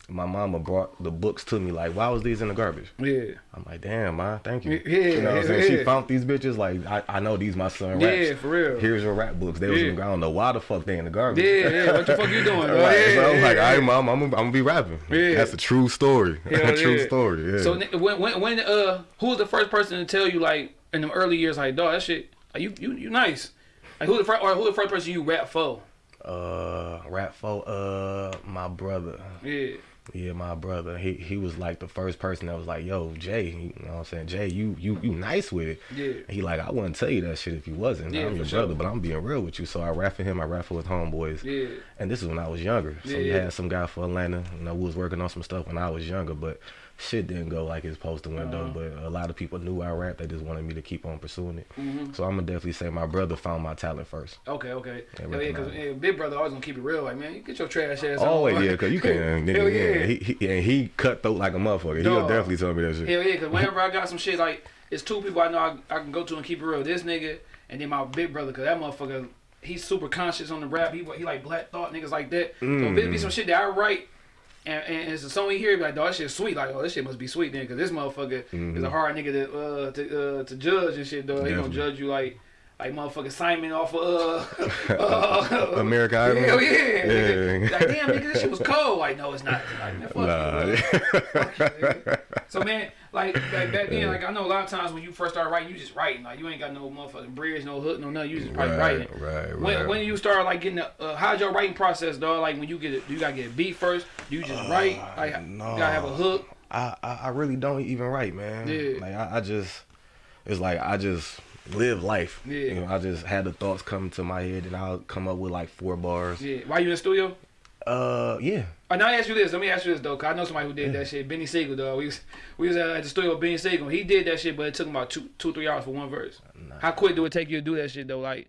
My mama brought the books to me. Like, why was these in the garbage? Yeah. I'm like, damn, man, thank you. Yeah, you know what I'm saying? yeah. She found these bitches. Like, I, I know these my son Yeah, for real. Here's your rap books. They was Yeah. in, I don't know why the fuck they in the garbage. Yeah, yeah. What the fuck you doing? [laughs] dog? Right, Yeah, so I'm yeah, like, all right, mom, I'm, gonna- I'm gonna be rapping. Yeah. That's a true story. Hell [laughs] true story. Yeah. So when when when uh who was the first person to tell you like in the early years like dog that shit like, you you you nice like who the first or who the first person you rap for uh, rap for uh, my brother. yeah Yeah, my brother. He he was like the first person that was like, "Yo, Jay," you know what I'm saying? Jay, you you you nice with it. Yeah. He like, I wouldn't tell you that shit if you wasn't. Yeah, I'm your for brother, but I'm being real with you. So I for him. I rap for his homeboys. yeah And this is when I was younger. So Yeah, we had some guy for Atlanta. You know, we was working on some stuff when I was younger, but shit didn't go like it's supposed to went though. Uh-huh. But a lot of people knew I rap. They just wanted me to keep on pursuing it. Mhm. So I'm gonna definitely say my brother found my talent first. okay okay Yeah, yeah yeah because recognize big brother always gonna keep it real like man you get your trash ass on. Always, yeah, cause you can. [laughs] Hell yeah, yeah. He, he, and he cutthroat like a motherfucker. He'll definitely tell me that shit. Hell yeah, because whenever [laughs] I got some shit, like, it's two people I know I, I can go to and keep it real. This nigga, and then my big brother, because that motherfucker, he's super conscious on the rap. He, he like black thought, niggas like that. So if it be Mm. some shit that I write, and, and it's a song he hear, be like, dog, that shit's sweet. Like, oh, this shit must be sweet then, because this motherfucker is a hard nigga to, uh, to, uh, to judge and shit, dog. He gonna judge you like, like motherfucking Simon off of, uh, [laughs] uh, America Idol. Hell yeah. Yeah. Like, damn, nigga, this shit was cold. Like, no, it's not. Like, man, fuck you. Nah. [laughs] So man, like, like back then, like I know a lot of times when you first start writing, you just writing. Like you ain't got no motherfucking bridge, no hook, no nothing. You just probably right, writing. right, When right. when you start like getting the, uh, how's your writing process, dog? Like when you get it, do you gotta get a beat first? Do you just write? Like Uh, no. you gotta have a hook. I, I I really don't even write, man. Yeah. Like I, I just, it's like I just live life. Yeah. You know, I just had the thoughts come to my head, and I'll come up with like four bars. Yeah. Why you in the studio? Uh, yeah. Oh, now I ask you this. Let me ask you this though, cause I know somebody who did that shit. Benny Siegel, dog. We was we was at the studio with Benny Siegel. He did that shit, but it took him about two two three hours for one verse. Nah. How quick do it take you to do that shit though? Like,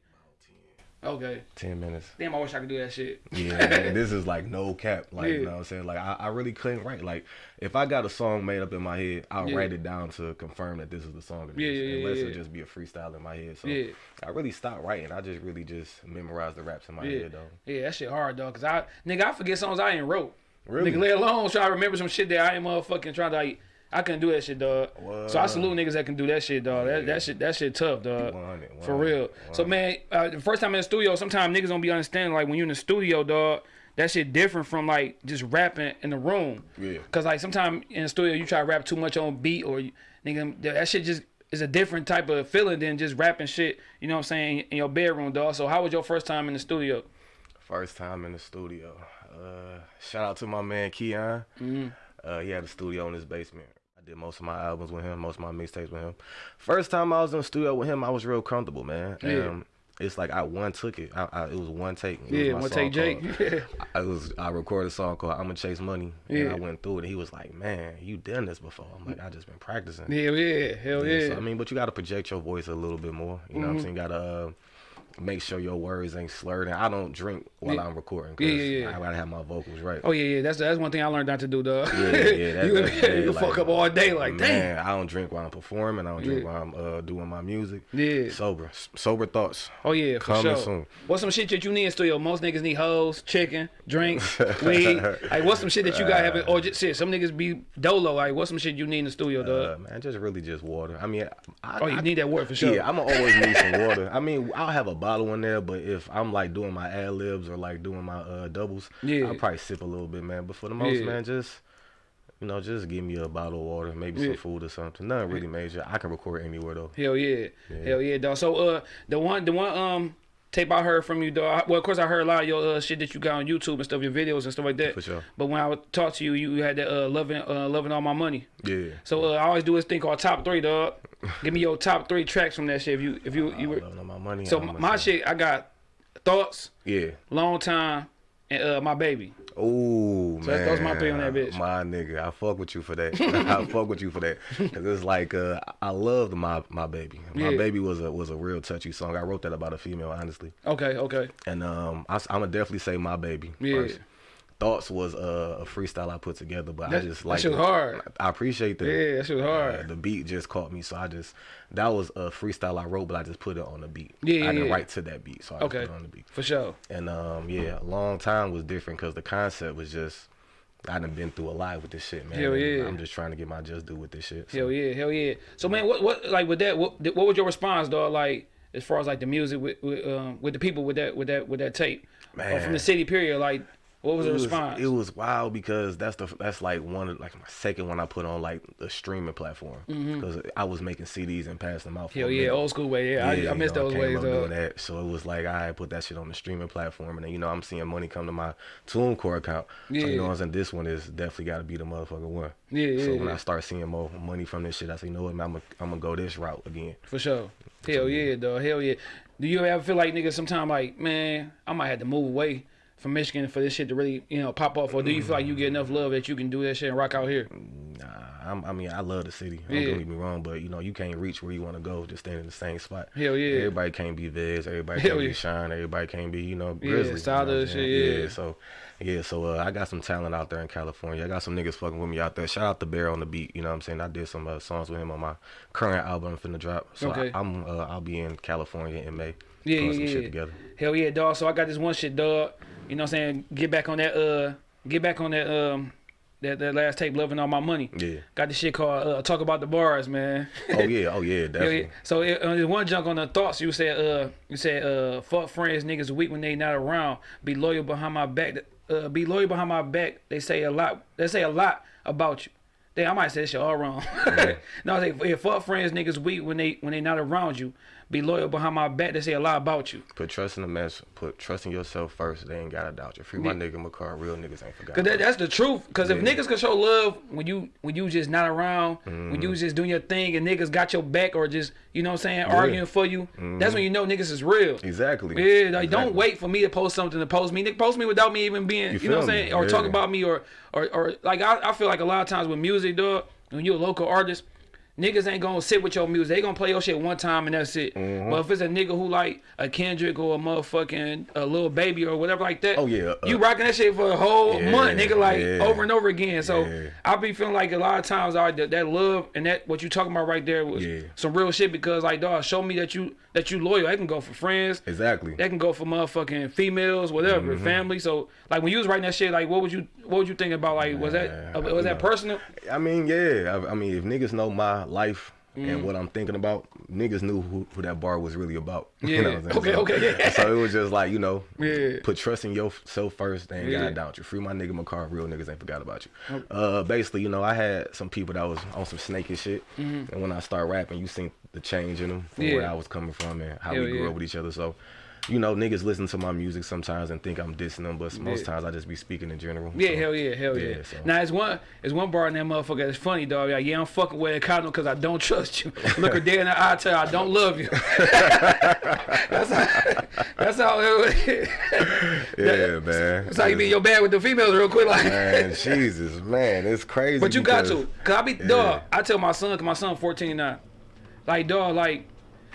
okay. Ten minutes. Damn, I wish I could do that shit. Yeah, and [laughs] this is like no cap. Like Yeah. you know what I'm saying? Like I, I really couldn't write. Like if I got a song made up in my head, I'll Yeah. write it down to confirm that this is the song. It Yeah, is, yeah, yeah, unless yeah. it just be a freestyle in my head. So Yeah. I really stopped writing. I just really just memorized the raps in my head though. Yeah, that shit hard, though. Cause I, nigga, I forget songs I ain't wrote. Really? Nigga, let alone try to remember some shit that I ain't motherfucking trying to like. I couldn't do that shit, dog. So I salute niggas that can do that shit, dog. That, that shit, that shit tough, dog. 100, For 100, real. So man, uh, the first time in the studio, sometimes niggas don't be understanding like when you're in the studio, dog. That shit different from like just rapping in the room. Yeah. Cause like sometimes in the studio you try to rap too much on beat or you, nigga that shit just is a different type of feeling than just rapping shit. You know what I'm saying in your bedroom, dog. So how was your first time in the studio? First time in the studio. Uh, shout out to my man Keon. Mm-hmm. Uh, he had a studio in his basement. Did most of my albums with him, most of my mixtapes with him. First time I was in the studio with him, I was real comfortable, man. Yeah. Um, it's like I one took it. I, I, it was one take. It Yeah, one take Jake. called- I was I recorded a song called "I'ma Chase Money." Yeah. And I went through it. and He was like, "Man, you done this before?" I'm like, "I just been practicing." Hell yeah, hell yeah. So, I mean, but you got to project your voice a little bit more. You know what I'm saying? You got to uh, make sure your words ain't slurred. And I don't drink while Yeah. I'm recording. Cause Yeah, yeah, yeah. I got to have my vocals right. Oh yeah, yeah. That's that's one thing I learned not to do, dog. Yeah, yeah, [laughs] that- you that- [laughs] yeah, you like, fuck up all day, like Man, I don't drink while I'm performing. I don't drink Yeah. while I'm uh, doing my music. Yeah. Sober. Sober thoughts. Oh yeah, for Coming sure. soon. What's some shit that you need in studio? Most niggas need hoes, chicken, drinks, [laughs] weed. Like what's some shit that you gotta have? Or just shit. Some niggas be dolo. Like what's some shit you need in the studio, dog? Uh, man, just really just water. I mean, I, oh, you I, need that word for sure. Yeah, I'm gonna always need some water. I mean, I'll have a bottle in there, but if I'm like doing my ad libs or like doing my uh, doubles, Yeah. I'll probably sip a little bit, man. But for the most, Yeah. man, just you know, just give me a bottle of water, maybe Yeah. some food or something. Nothing really major. I can record anywhere though. Hell yeah. Yeah. Hell yeah, dog. So uh the one the one um tape I heard from you, dog. Well, of course I heard a lot of your uh, shit that you got on YouTube and stuff, your videos and stuff like that. For sure. But when I would talk to you, you had that uh loving uh loving all my money. Yeah. So uh, I always do this thing called top three, dog. Give me your top three tracks from that shit. If you if you you I were my money. so my shit, I got thoughts, Yeah. long time, and uh my baby. Oh So man, my three on that bitch. My nigga, I fuck with you for that. [laughs] I fuck with you for that. Cause it's like uh, I loved my my baby. My Yeah. baby was a was a real touchy song. I wrote that about a female, honestly. Okay, okay, And um, I, am gonna definitely say my baby Yeah. first. Thoughts was uh, a freestyle I put together, but That- I just like that shit was hard. I appreciate that. Yeah, that shit was hard. Uh, the beat just caught me, so I just that was a freestyle I wrote, but I just put it on the beat. Yeah, I didn't yeah. write to that beat, so I Okay, put it on the beat. for sure. And um, yeah, a long time was different because the concept was just I done been through a lot with this shit, man. Hell yeah. I'm just trying to get my just due with this shit. so. Hell yeah, hell yeah. So man, what what like with that? What what was your response, dog? Like as far as like the music with with, um, with the people with that with that with that tape Or from the city period, like what was it the was, response? it was wild because that's the that's like one of like my second one I put on like the streaming platform because I was making CDs and passing them out. For Mm-hmm. hell a yeah, minute. old school way. Yeah, I, I you miss know, those came ways, up doing that. So it was like I put that shit on the streaming platform, and then you know I'm seeing money come to my TuneCore account. So Yeah. you know what I'm saying. This one is definitely got to be the motherfucking one. Yeah, yeah So yeah, when yeah. I start seeing more money from this shit, I say, you know what, man, I'm gonna I'm gonna go this route again. For sure. Hell yeah, dog. Hell yeah. Do you ever feel like niggas Sometimes like, man, I might have to move away from Michigan for this shit to really, you know, pop off? Or do you feel like you get enough love that you can do that shit and rock out here? Nah, I'm, I mean, I love the city. Don't Yeah. get me wrong, but you know, you can't reach where you want to go just staying in the same spot. Hell yeah. Everybody can't be Viz. Everybody Hell can't yeah. be Shine. Everybody can't be, you know, Yeah, Grizzley. you know what I'm Stardust saying? shit, yeah. So, yeah. So uh, I got some talent out there in California. I got some niggas fucking with me out there. Shout out to Bear on the beat. You know what I'm saying? I did some uh, songs with him on my current album I'm finna drop. So Okay. I, I'm uh, I'll be in California in May. Yeah, yeah, some yeah. shit together. Hell yeah, dog. So I got this one shit, dog. You know what I'm saying? Get back on that uh get back on that um that, that last tape, Loving All My Money. Yeah. Got this shit called uh, Talk About the Bars, man. Oh yeah. Oh yeah. [laughs] Yeah, Definitely. yeah. So it, uh, one junk on the thoughts. You said, uh, you said, uh, fuck friends, niggas weak when they not around. Be loyal behind my back. Uh, be loyal behind my back. They say a lot. They say a lot about you. Damn, I might say this shit all wrong. [laughs] no, I say, yeah, fuck friends, niggas weak when they when they not around you. Be loyal behind my back. They say a lot about you. Put trust in the mess. Put trust in yourself first. They ain't gotta doubt you. Free my nigga McCar. Real niggas ain't forgot. Cause that, that's the truth. Cause if niggas can show love when you when you just not around, when Mm-hmm. you just doing your thing, and niggas got your back or just you know what I'm saying arguing for you, that's when you know niggas is real. Exactly. Yeah, like don't wait for me to post something to post me. Nigga, post me without me even being, you, You know what I'm saying, or talk about me, or or or like I, I feel like a lot of times with music, dog, when you're a local artist, niggas ain't gonna sit with your music. They gonna play your shit one time and that's it. Mm-hmm. But if it's a nigga who like a Kendrick or a motherfucking a little baby or whatever like that, Oh, yeah, uh, you rocking that shit for a whole Yeah, month, nigga, like yeah. over and over again. So Yeah. I be feeling like a lot of times, I that, that love and that what you talking about right there was Yeah. some real shit because like dog, show me that you that you loyal. That can go for friends. Exactly. That can go for motherfucking females, whatever, Mm-hmm. family. So, like when you was writing that shit, like what would you, what would you think about? Like, was that, was that personal? I mean, yeah. I, I mean, if niggas know my life Mm. and what I'm thinking about, niggas knew who, who that bar was really about. [laughs] Yeah. what I'm saying? Okay, So- okay, yeah. So it was just like, you know, Yeah. put trust in yourself first. They ain't Yeah. gotta doubt you. Free my nigga McCar. Real niggas ain't forgot about you. Uh, basically, you know, I had some people that was on some snaky shit, and when I start rapping, you seen the change in them from. Yeah. where I was coming from and how Hell we grew up with each other. So. You know, niggas listen to my music sometimes and think I'm dissing them, but most Yeah. times I just be speaking in general. Yeah, So, hell yeah, hell yeah. yeah, so- Now it's one, it's one bar in that motherfucker that's funny, dog. Like, yeah, I'm fucking with a condom because I don't [laughs] trust you. Look her dead in the eye, tell her I don't love you. [laughs] that's how, that's how. It, [laughs] Yeah, man. that's how you be in your bed with the females real quick, like. Man, Jesus, man, it's crazy. But you got because- to, cause I be dog. I tell my son, cause my son 14 now, like dog, like,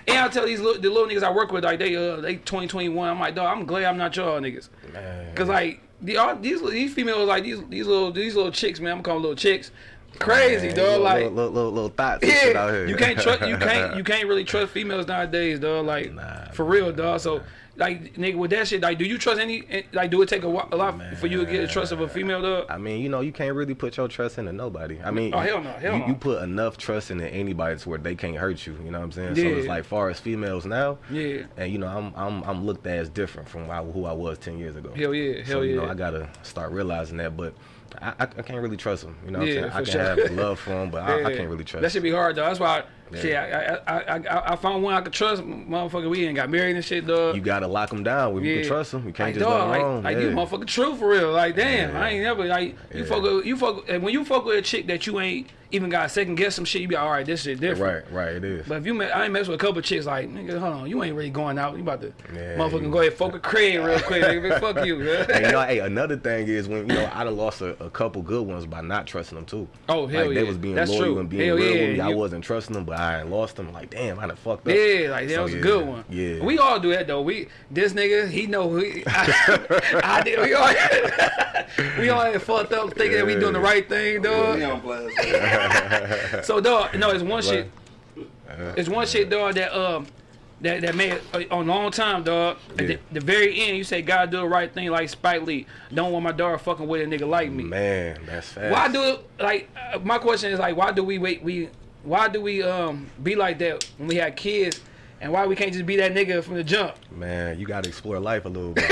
and I tell these little, the little niggas I work with, like they uh they 20, I'm like, dog, I'm glad I'm not y'all niggas, Man. cause like the, all, these these females like these these little these little chicks, man. I'm calling little chicks, crazy Man, dog. little, like, little, little, little, little thoughts yeah, here. you can't trust you can't [laughs] you can't really trust females nowadays, dog. Like Nah, for real, dog. So. Like nigga, with that shit, like, do you trust any? eh, Like, do it take a, wa- a lot for you to get the trust of a female, dog? I mean, you know, you can't really put your trust into nobody. I mean, Oh, hell no, hell you, no. you put enough trust into anybody to where they can't hurt you. You know what I'm saying? So it's like, far as females now, Yeah. and you know, I'm I'm I'm looked at as different from who I, was ten years ago. Hell yeah, hell so hell you know. I gotta start realizing that, but. I, I, I can't really trust them. You know what Yeah, I'm saying? I can sure. have love for them, but I, I can't really trust. Him. That should be hard though. That's why, Yeah. shit, I, I, I, I, I found one I could trust. Motherfucker, we ain't got married and shit, dog. you gotta lock them down. You Yeah. can trust them, you can't like, just dog, let like, alone. like yeah. you motherfucker true for real. Like, damn, Yeah. I ain't never like you Yeah. fuck with, you fuck and when you fuck with a chick that you ain't even got second guess some shit, you be like, all right, this shit different. Right, right, it is. But if you, met, I ain't mess with a couple chicks like, nigga, hold on, you ain't really going out. You about to, Yeah, motherfucking you- go ahead, fuck a Craig real quick, nigga. Fuck you. [laughs] hey, you know, hey, another thing is when you know I done lost a, a couple good ones by not trusting them too. Oh, hell like, yeah. They was being That's loyal true. and being Hell real yeah. with me. I wasn't trusting them, but I had lost them. Like, damn, I done fucked up. Yeah, like that So, was yeah, a good one. Yeah, we all do that though. We this nigga, he know who he, I, [laughs] I did. We all, [laughs] we all had fucked up thinking that we doing the right thing, dog. We on blast. [laughs] So dog, no, it's one shit. It's one shit, dog. That um, that that made uh, on long time, dog. At the, the very end, you say gotta do the right thing, like Spike Lee. Don't want my daughter fucking with a nigga like me. man, that's fast. Why do like? Uh, my question is like, why do we wait? We why do we um be like that when we had kids, and why we can't just be that nigga from the jump? Man, you gotta explore life a little bit.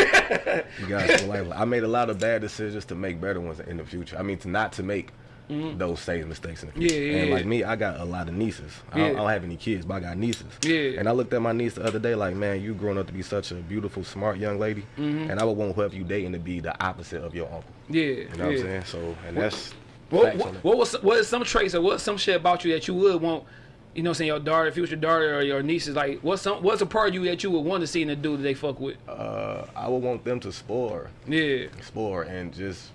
you gotta explore life. I made a lot of bad decisions to make better ones in the future. I mean, to not to make those same mistakes in the future. Yeah, yeah, and like me, I got a lot of nieces. I, don't, I don't have any kids, but I got nieces. Yeah. And I looked at my niece the other day, like, man, you growing up to be such a beautiful, smart young lady, Mm-hmm. and I would want whoever you dating to be the opposite of your uncle. Yeah, You know what I'm saying? So, and that's What, what, what was what is some traits or what some shit about you that you would want? You know, what I'm saying your daughter, future daughter, or your nieces. Like, what's some what's a part of you that you would want to see in a dude that they fuck with? Uh, I would want them to spoil. Yeah, explore and just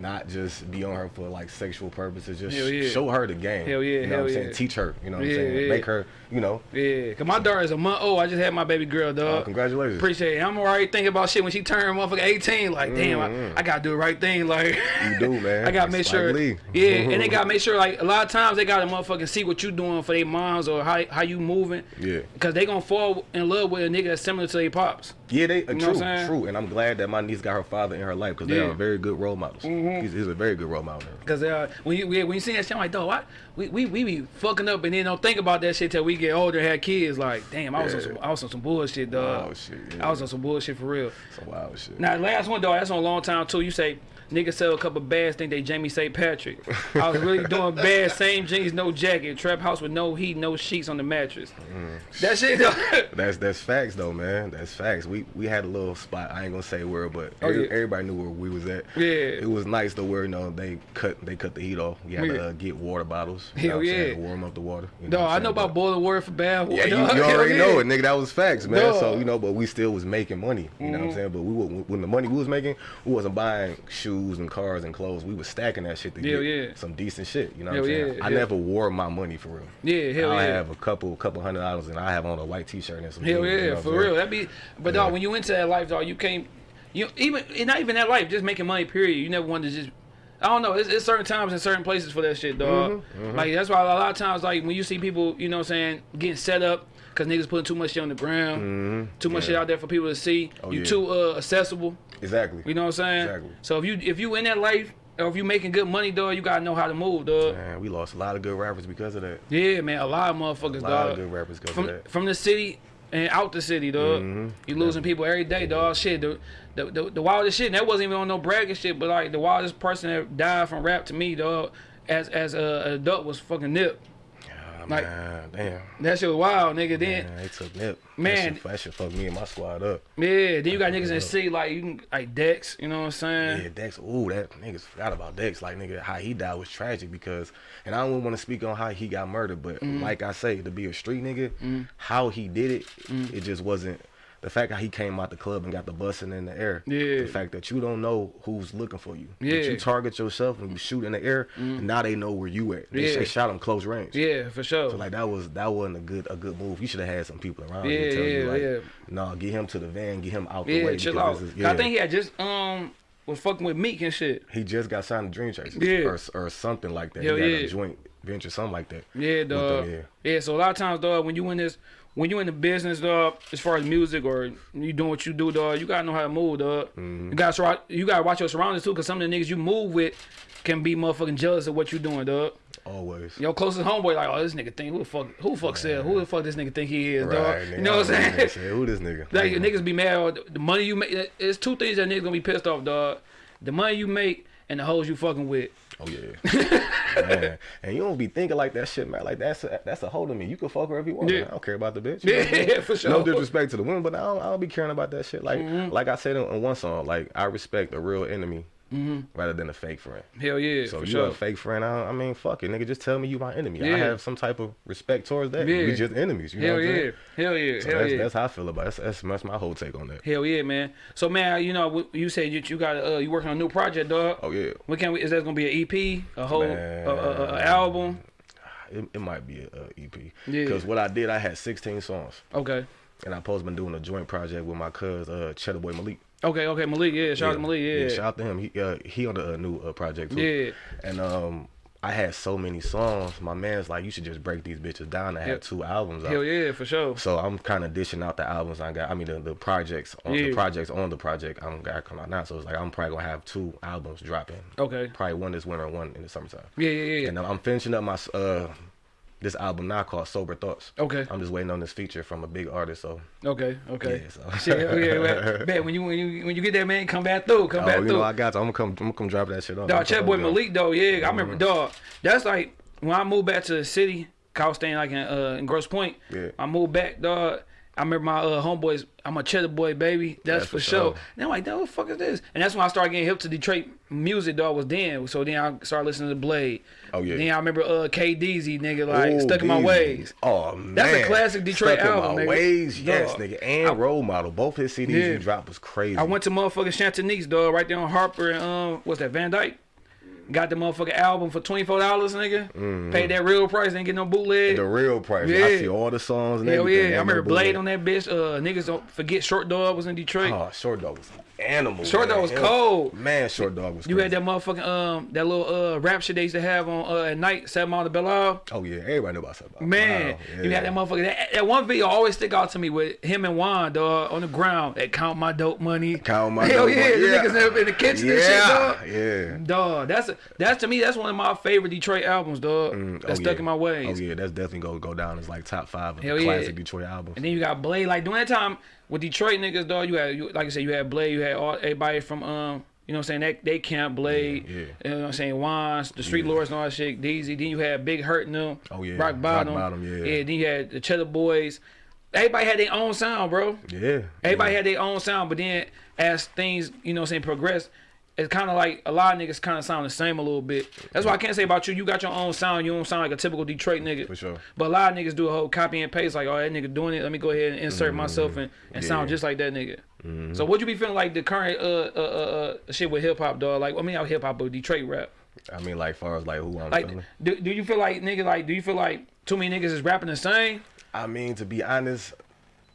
not just be on her for like sexual purposes. Just yeah. show her the game. Hell yeah, You know hell what I'm saying? yeah. Teach her. You know what I'm saying? Make her. You know. yeah. Cause my daughter is a month old. I just had my baby girl, Uh, dog. congratulations. Appreciate it. I'm already thinking about shit when she turned motherfucker 18. Like, damn, I, I gotta do the right thing. Like, Mm-hmm. You do, [laughs] man. I gotta make sure. Lee. Yeah, and they gotta [laughs] make sure. Like, a lot of times they gotta motherfucking see what you doing for their moms or how how you moving. Yeah. Cause they gonna fall in love with a nigga that's similar to their pops. Yeah, they uh, know true, what I'm saying? true, and I'm glad that my niece got her father in her life because they Yeah. Mm-hmm. are very good role models. He's, he's a very good role model. Cause uh, when you when you see that shit, I'm like, dog, what? We, we we be fucking up and then don't think about that shit till we get older have kids. Like, damn, I was on some I was on some bullshit, dog. Shit, yeah. I was on some bullshit for real. Some wild shit. Now, last one, dog, that's on a long time too. You say niggas sell a couple bags, think they Jamie St. Patrick. I was really [laughs] doing bad, same jeans, no jacket, trap house with no heat, no sheets on the mattress. Mm. That shit, dog. [laughs] That's that's facts though, man. That's facts. We we had a little spot. I ain't gonna say where, but Oh, every- yeah. everybody knew where we was at. Yeah. It was nice to where you know they cut they cut the heat off. We had Yeah. to uh, get water bottles. You Hell know saying, yeah. to warm up the water. You Dog, what I know about boiling water for bad water. Yeah, you, [laughs] you already yeah. know it, nigga. That was facts, man. So you know, but we still was making money. You know what I'm mm-hmm. saying? But we were, when the money we was making, we wasn't buying shoes and cars and clothes. We was stacking that shit to Hell get yeah. some decent shit. You know what I'm saying? I never wore my money for real. Yeah, hell I yeah. have a couple couple hundred dollars and I have on a white t-shirt and some. Hell jeans, you yeah, know for real. That be, but dog, when you into that life, dog, you can't, you even not even that life, just making money. Period. You never wanted to just. I don't know. It's, it's certain times and certain places for that shit, dog. Mm-hmm, Like that's why a lot of times, like when you see people, you know, what I'm saying getting set up because niggas putting too much shit on the ground, too much. Yeah. shit out there for people to see. Oh, you yeah. too uh, accessible. Exactly. You know what I'm saying? Exactly. So if you if you in that life or if you making good money, dog, you gotta know how to move, dog. Man, we lost a lot of good rappers because of that. Yeah, man, a lot of motherfuckers, A lot dog. of good rappers because from of that. from the city and out the city, dog. Mhm. You losing people every day, dog. Shit, the, the the the wildest shit. And that wasn't even on no bragging shit, but like the wildest person that died from rap to me, dog, as as a, an adult was fucking Nip. Like- man, damn. That shit was wild, nigga. Then Man, they took nip. Man. that shit, that shit fucked me and my squad up. yeah, then you got niggas in the city like you can like Dex. You know what I'm saying? Yeah, Dex. Ooh, that niggas forgot about Dex. Like nigga, how he died was tragic because, and I don't want to speak on how he got murdered, but Mm-hmm. like I say, to be a street nigga, how he did it, Mm. it just wasn't. The fact how he came out the club and got the busting in the air. Yeah. The fact that you don't know who's looking for you. That Yeah. you target yourself and you shoot in the air, and now they know where you at. They, Yeah. they shot him close range. Yeah, for sure. So like that was that wasn't a good a good move. You should have had some people around Yeah, you tell you yeah, like, yeah. no, get him to the van, get him out the yeah, way. chill out. is- 'Cause I think he had just um was fucking with Meek and shit. he just got signed to Dream Chasers, Yeah. or, or something like that. Hell he had yeah. a joint venture, something like that. Yeah, dog. yeah. yeah. so a lot of times, dog, when you in this, when you in the business, dog, as far as music or you doing what you do, dog, you gotta know how to move, dog. Mm-hmm. You gotta you gotta watch your surroundings too, cause some of the niggas you move with can be motherfucking jealous of what you doing, dog. Always. Your closest homeboy, like, oh, this nigga think who the fuck, who the fuck sell, who the fuck this nigga think he is, dog. Right, You know what I'm saying? Say, Who this nigga? Like Mhm. niggas be mad. Or the money you make. It's two things that niggas gonna be pissed off, dog. The money you make and the hoes you fucking with. Oh yeah. [laughs] man. And you don't be thinking like that shit, man. Like that's a, that's a hold of me. You can fuck her if you want. Yeah. man. I don't care about the bitch. You [laughs] know? Yeah, for sure. No disrespect to the women, but I don't, I don't be caring about that shit. Like Mm-hmm. like I said in, in one song, like I respect a real enemy rather than a fake friend. Hell yeah, So you sure. a fake friend? I, I mean, fuck it, nigga. Just tell me you my enemy. I have some type of respect towards that. Yeah. We just enemies. You know Hell what I'm yeah, saying? hell yeah, So hell that's, yeah. that's how I feel about it. That's, that's, my whole take on that. Hell yeah, man. So man, you know, you said you, you got uh, you working on a new project, dog. Oh yeah, What can we? Is that gonna be an EP, a whole, a, Man. a, a, a album? it, it might be an EP. Yeah. Because what I did, I had 16 songs, Okay, and I supposed been doing a joint project with my cuz uh, Cheddar Boy Malik. Okay, okay. Malik, yeah, shout out to Malik, yeah, shout out to him. He uh, he on the uh, new uh, project too. Yeah. And um, I had so many songs. My man's like, you should just break these bitches down. I had two albums out. hell yeah, for sure. So I'm kind of dishing out the albums I got. I mean the, the projects on Yeah. the projects on the project I'm got come out now. So it's like I'm probably gonna have two albums dropping. Okay, Probably one this winter, and one in the summertime. yeah, yeah, yeah. And I'm finishing up my uh this album now called Sober Thoughts. Okay, I'm just waiting on this feature from a big artist. So okay, okay. yeah, so. Shit, [laughs] yeah, man. man, when you when you when you get that man, come back through, come oh, back you through. know I got you. I'm gonna come. I'm gonna come drop that shit off. Dog, Chat Boy. Malik though, yeah, I remember, dog. That's like when I moved back to the city. 'cause I was staying like in uh in Grosse Pointe. Yeah. I moved back, dog. I remember my uh, homeboys. I'm a Cheddar Boy, baby. That's, That's for sure. sure. And I'm like, dog, what the fuck is this? And that's when I started getting hip to Detroit music, dog. Was then. So then I started listening to Blade. Oh, yeah. Then I remember uh KDZ, nigga, like Ooh, stuck in my ways. Oh man, That's a classic Detroit Stuck album, In my nigga. ways, yes, Dog. nigga, and Role Model. Both his CDs Yeah. he dropped was crazy. I went to motherfucking Chantanese, dog, right there on Harper and um, what's that, Van Dyke. Got the motherfucking album for twenty four dollars, nigga. Paid that real price, didn't get no bootleg. The real price. Yeah. I see all the songs. And Hell everything. yeah, I remember no Blade on that bitch. Uh, niggas don't forget Short Dog was in Detroit. Oh, Short Dog was animal. Short man. Dog was cold. Man, Short Dog was. you crazy. had that motherfucking um that little uh rap shit they used to have on uh at night, Seven Mile to Belle. Oh yeah, everybody knew about that. Man, Wow, you had that motherfucker. That, that one video always stick out to me with him and Juan, dog, on the ground. That count my dope money. Count my [laughs] Hell dope yeah, money, the yeah. niggas in the kitchen yeah, and shit, dog. Yeah. Dog, that's a, that's to me that's one of my favorite Detroit albums, dog. Mm, that's oh, stuck yeah. in my ways. Oh yeah, that's definitely gonna go down as like top five of Hell the yeah. classic Detroit albums. And then you got Blade. Like during that time with Detroit niggas, dog, you had you, like I said, you had Blade, you had all everybody from um, you know what I'm saying, that they camp Blade, Yeah, yeah. you know what I'm saying, Wands, the Street Lords and all that shit, Deezy. Then you had Big Hurt and them, Oh, yeah. Rock Rock Bottom, Bottom, yeah. yeah. Then you had the Cheddar Boys. Everybody had their own sound, bro. yeah. Everybody yeah. had their own sound, but then as things, you know what I'm saying, progress, it's kind of like a lot of niggas kind of sound the same a little bit. That's why I can't say about you. You got your own sound. You don't sound like a typical Detroit nigga. For sure. But a lot of niggas do a whole copy and paste, like, oh, that nigga doing it. Let me go ahead and insert myself and, and sound Mm-hmm. Just like that nigga. So what you be feeling like the current uh uh uh, uh shit with hip hop, dog? Like, I mean, not hip hop, but Detroit rap. I mean, like far as like who I'm Like, feeling. do, do you feel like nigga? Like, do you feel like too many niggas is rapping the same? I mean, to be honest,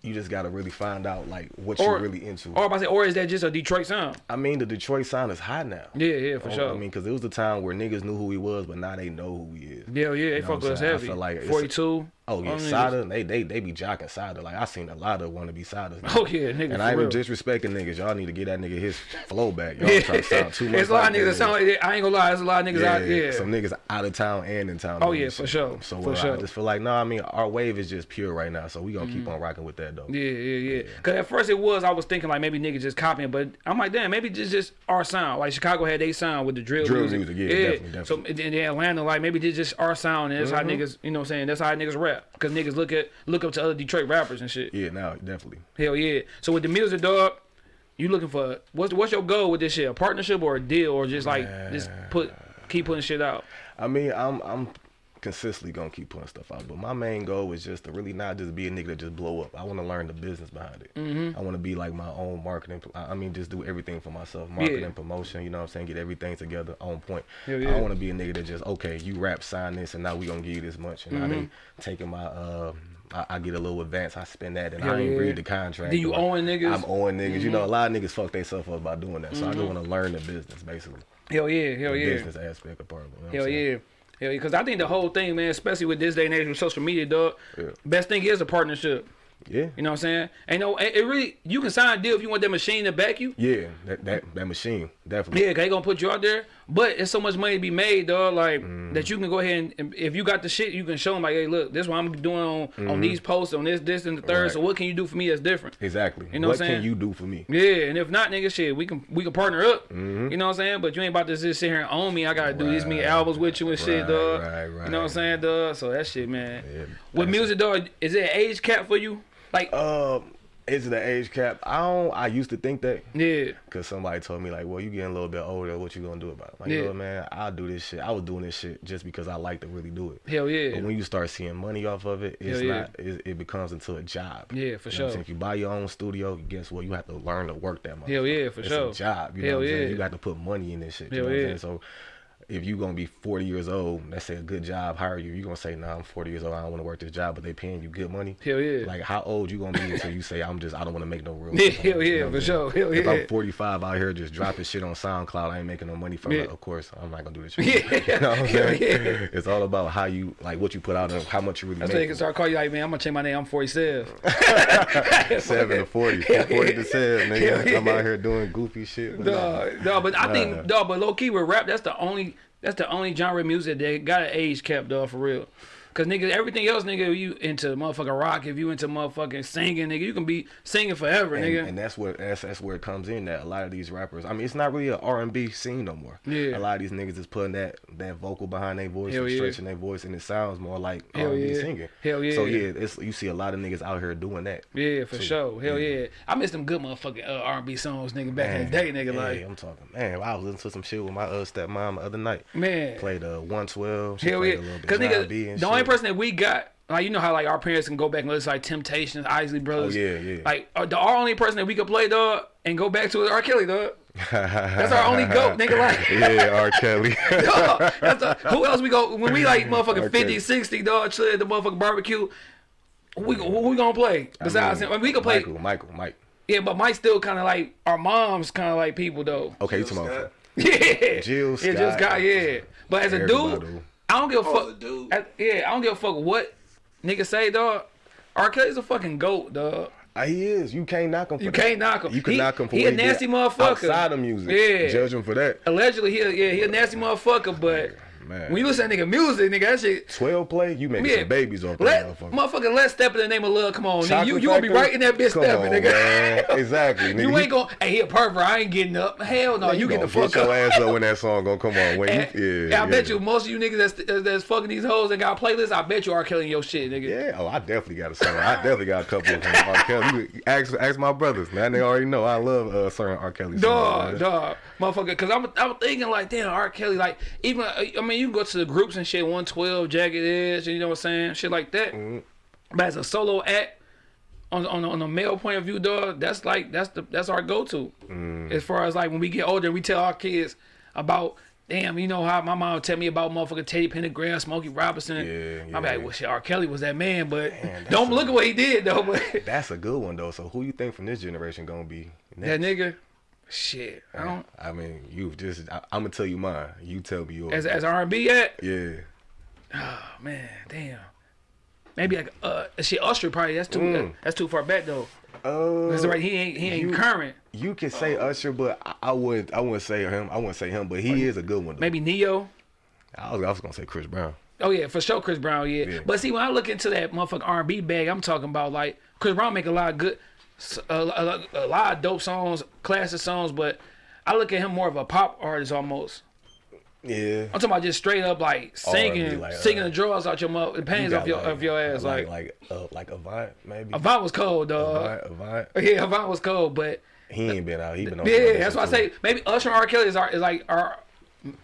you just gotta really find out like what Or- you really into. Or I say, or is that just a Detroit sound? I mean, the Detroit sound is hot now. Yeah, yeah, for Oh, sure. I mean, because it was the time where niggas knew who he was, but now they know who he is. Yeah, yeah, they know fuck what with I'm us heavy. feel like 42. Oh yeah, Sada, they they they be jocking Sada. Like I seen a lot of wanna be Sadas. Oh yeah, nigga. And I ain't disrespecting niggas. Y'all need to get that nigga his flow back. [laughs] Y'all yeah. try to sound too much. It's a lot like of niggas that sound like. I ain't gonna lie, there's a lot of niggas yeah, out yeah. Some niggas out of town and in town. Oh, yeah, for sure, So for uh, sure. I just feel like no, I mean our wave is just pure right now. So we gonna Mm-hmm. keep on rocking with that though. Yeah, yeah, yeah. Cause at first it was, I was thinking like maybe niggas just copying, but I'm like, damn, maybe it's just our sound. Like Chicago had their sound with the drill, Drill music. music, yeah, definitely, So definitely. in in Atlanta, like maybe this just our sound, and that's Mm-hmm. how niggas, you know, what I'm saying that's how niggas rap. Cause niggas look at look up to other Detroit rappers and shit. Yeah, now definitely. Hell yeah. So with the music, dog, you looking for what's what's your goal with this shit? A partnership or a deal, or just like just put keep putting shit out? I mean, I'm I'm consistently gonna keep putting stuff out, but my main goal is just to really not just be a nigga that just blow up. I want to learn the business behind it. Mm-hmm. I want to be like my own marketing. I I mean, just do everything for myself, marketing, promotion. You know what I'm saying? Get everything together on point. I yeah. don't want to be a nigga that just okay, you rap, sign this, and now we gonna give you this much, and now Mm-hmm. they taking my uh. I, I get a little advance. I spend that, and Hell I ain't yeah. read the contract. Then you owing niggas? Mm-hmm. I'm owing niggas. You know, a lot of niggas fuck themselves up by doing that. So I just want to learn the business, basically. Hell yeah, hell the yeah. business aspect of part of it. you know Hell yeah. Yeah. Because I think the whole thing, man, especially with this day and age with social media, dog, Yeah. best thing is a partnership. Yeah. You know what I'm saying? Ain't no, it it really, you can sign a deal if you want that machine to back you. Yeah, that that, that machine definitely. Yeah, cause they gonna put you out there, but it's so much money to be made, dog. Like Mm. that you can go ahead and, and if you got the shit, you can show them like, hey, look, this is what I'm doing on on these posts, on this, this, and the third. Mm-hmm. Right. So what can you do for me that's different? Exactly. You know what what I'm saying? can you do for me? Yeah, and if not, nigga, shit, we can we can partner up. Mm-hmm. You know what I'm saying? But you ain't about to just sit here and own me. I gotta do these me albums with you and shit, right, dog. right, You know what I'm saying, dog? So that shit, man. Yeah, With that's music, dog, is there an age cap for you? Like, Uh, Is it the age cap? I don't. I used to think that Yeah. because somebody told me like, well, you getting a little bit older. What you gonna do about it? Like, Yeah. you know, man, I'll do this shit. I was doing this shit just because I like to really do it. Hell yeah. But when you start seeing money off of it, it's yeah. not. It, it becomes into a job. Yeah, for You know sure. If you buy your own studio, guess what? You have to learn to work that much. Hell yeah, for it's sure. a job. You know Hell what I'm saying? You got to put money in this shit. You Hell know what I'm yeah. saying? So if you're gonna be 40 years old, let's say a good job hire you, you're gonna say, nah, I'm 40 years old. I don't want to work this job, but they paying you good money. Hell yeah. Like how old you gonna be until you say I'm just I don't want to make no real. [laughs] Yeah, money," hell you yeah, know for sure. Hell If yeah. I'm 45 out here just dropping shit on SoundCloud, I ain't making no money from Yeah. it. Of course, I'm not gonna do this [laughs] shit. Yeah. [laughs] you know what I'm Hell saying? yeah. It's all about how you like what you put out and how much you really That's make. can start calling you like, man, I'm gonna change my name. I'm 47. Seven to 40, from 40 to seven, nigga. Yeah. I'm out here doing goofy shit. but. Dog, dog, but I Nah. think, dog, but low key with rap, that's the only, that's the only genre of music that got an age cap, dog, for real. Cause nigga, everything else, nigga, you into motherfucking rock, if you into motherfucking singing, nigga, you can be singing forever, and, nigga. and that's where that's, that's where it comes in that a lot of these rappers. I mean, it's not really an R and B scene no more. Yeah. A lot of these niggas is putting that that vocal behind their voice, Hell and yeah. stretching their voice, and it sounds more like Hell R and B yeah. singing. Hell yeah. So yeah, it's you see a lot of niggas out here doing that. yeah, for So, sure. Hell yeah. yeah. I miss them good motherfucking uh, R&B songs, nigga, back in the day, nigga. yeah, Like, I'm talking, man. I was listening to some shit with my uh, stepmom the other night. man. Played uh 112. She Hell played yeah. a little bit Cause John nigga, B and the only person that we got, like you know how like our parents can go back and listen to like Temptations, Isley Brothers. Oh, yeah, yeah. Like uh, the our only person that we could play, dog, and go back to is R. Kelly, dog. That's our only goat, nigga. Like, [laughs] yeah, R. Kelly. [laughs] dog, that's the, who else we go when we like [laughs] motherfucking R. 50, Kelly. 60, dog, chill at the motherfucking barbecue. Who we, who we gonna play besides I mean, him? We can play, Michael, Michael, Mike. yeah, but Mike's still kind of like our mom's kind of like people though. Okay, you Jill talking about? Scott. Yeah, Jill yeah, Jill Scott. Scott, yeah. But as a dude, do. I don't give a Oh, fuck. dude. I- yeah, I don't give a fuck what niggas say, dog. R. Kelly's a fucking goat, dog. Ah, he is. You can't knock him. For You that. can't knock him. You can He- knock him for he what a did nasty motherfucker. outside of music. Yeah. judge him for that. Allegedly, he a, yeah, he a nasty motherfucker, but Man, when you listen to that nigga music, nigga, that shit. twelve play, you making Yeah, some babies off that motherfucker. motherfucker let's step in the name of love. Come on, nigga. You you gonna be right in that bitch Come stepping, on, nigga. man. [laughs] Exactly. Nigga. You ain't gonna. Hey, he a pervert. I ain't getting up. Hell no, you, get the fuck up. your ass up when that song gonna come on. When And, you, yeah, I bet you most of you niggas that's that's fucking these hoes and got playlists. I bet you are killing your shit, nigga. Yeah, oh, I definitely got a song. I definitely got a couple of them. R. Kelly. You Ask, ask my brothers, man. They already know I love uh, certain R. Kelly songs. Dog, dog, motherfucker. Cause I'm, I'm thinking like, damn, R. Kelly, like, even, uh, I mean, you can go to the groups and shit, 112, Jagged Edge, you know what I'm saying, shit like that. Mm-hmm. But as a solo act, on on on a male point of view, dog, that's like that's the that's our go to. Mm. As far as like when we get older, we tell our kids about. Damn, you know how my mom would tell me about motherfucking Teddy Pendergrass, Smokey Robinson. Yeah, yeah. I'm like, well, shit, R. Kelly was that man, but don't look at what he did though. But [laughs] That's a good one though. So who you think from this generation gonna be that nigga, shit, I don't. I mean, you've just. I, I'm gonna tell you mine. You tell me yours. As as R&B at, yeah. Oh man, damn. Maybe like uh shit Usher probably that's too Mm. that's too far back though. Uh, That's right, he ain't he ain't you- current. You can say Usher, but I, I would I wouldn't say him. I wouldn't say him, but he is a good one. Though. Maybe Ne-Yo. I was, I was gonna say Chris Brown. Oh yeah, for sure Chris Brown, yeah. Yeah. But see when I look into that motherfucking R&B bag, I'm talking about like Chris Brown make a lot of good s- a, a, a lot of dope songs, classic songs, but I look at him more of a pop artist almost. Yeah. I'm talking about just straight up like singing, like, uh, singing the draws out your mouth, the pains off your of your ass. Like, like uh, like Avant maybe. Avant was cold, dog. Avant, Avant. Yeah, Avant was cold, but He ain't been out. He been on. Yeah, other that's why I say maybe Usher and R. Kelly is, our, is like our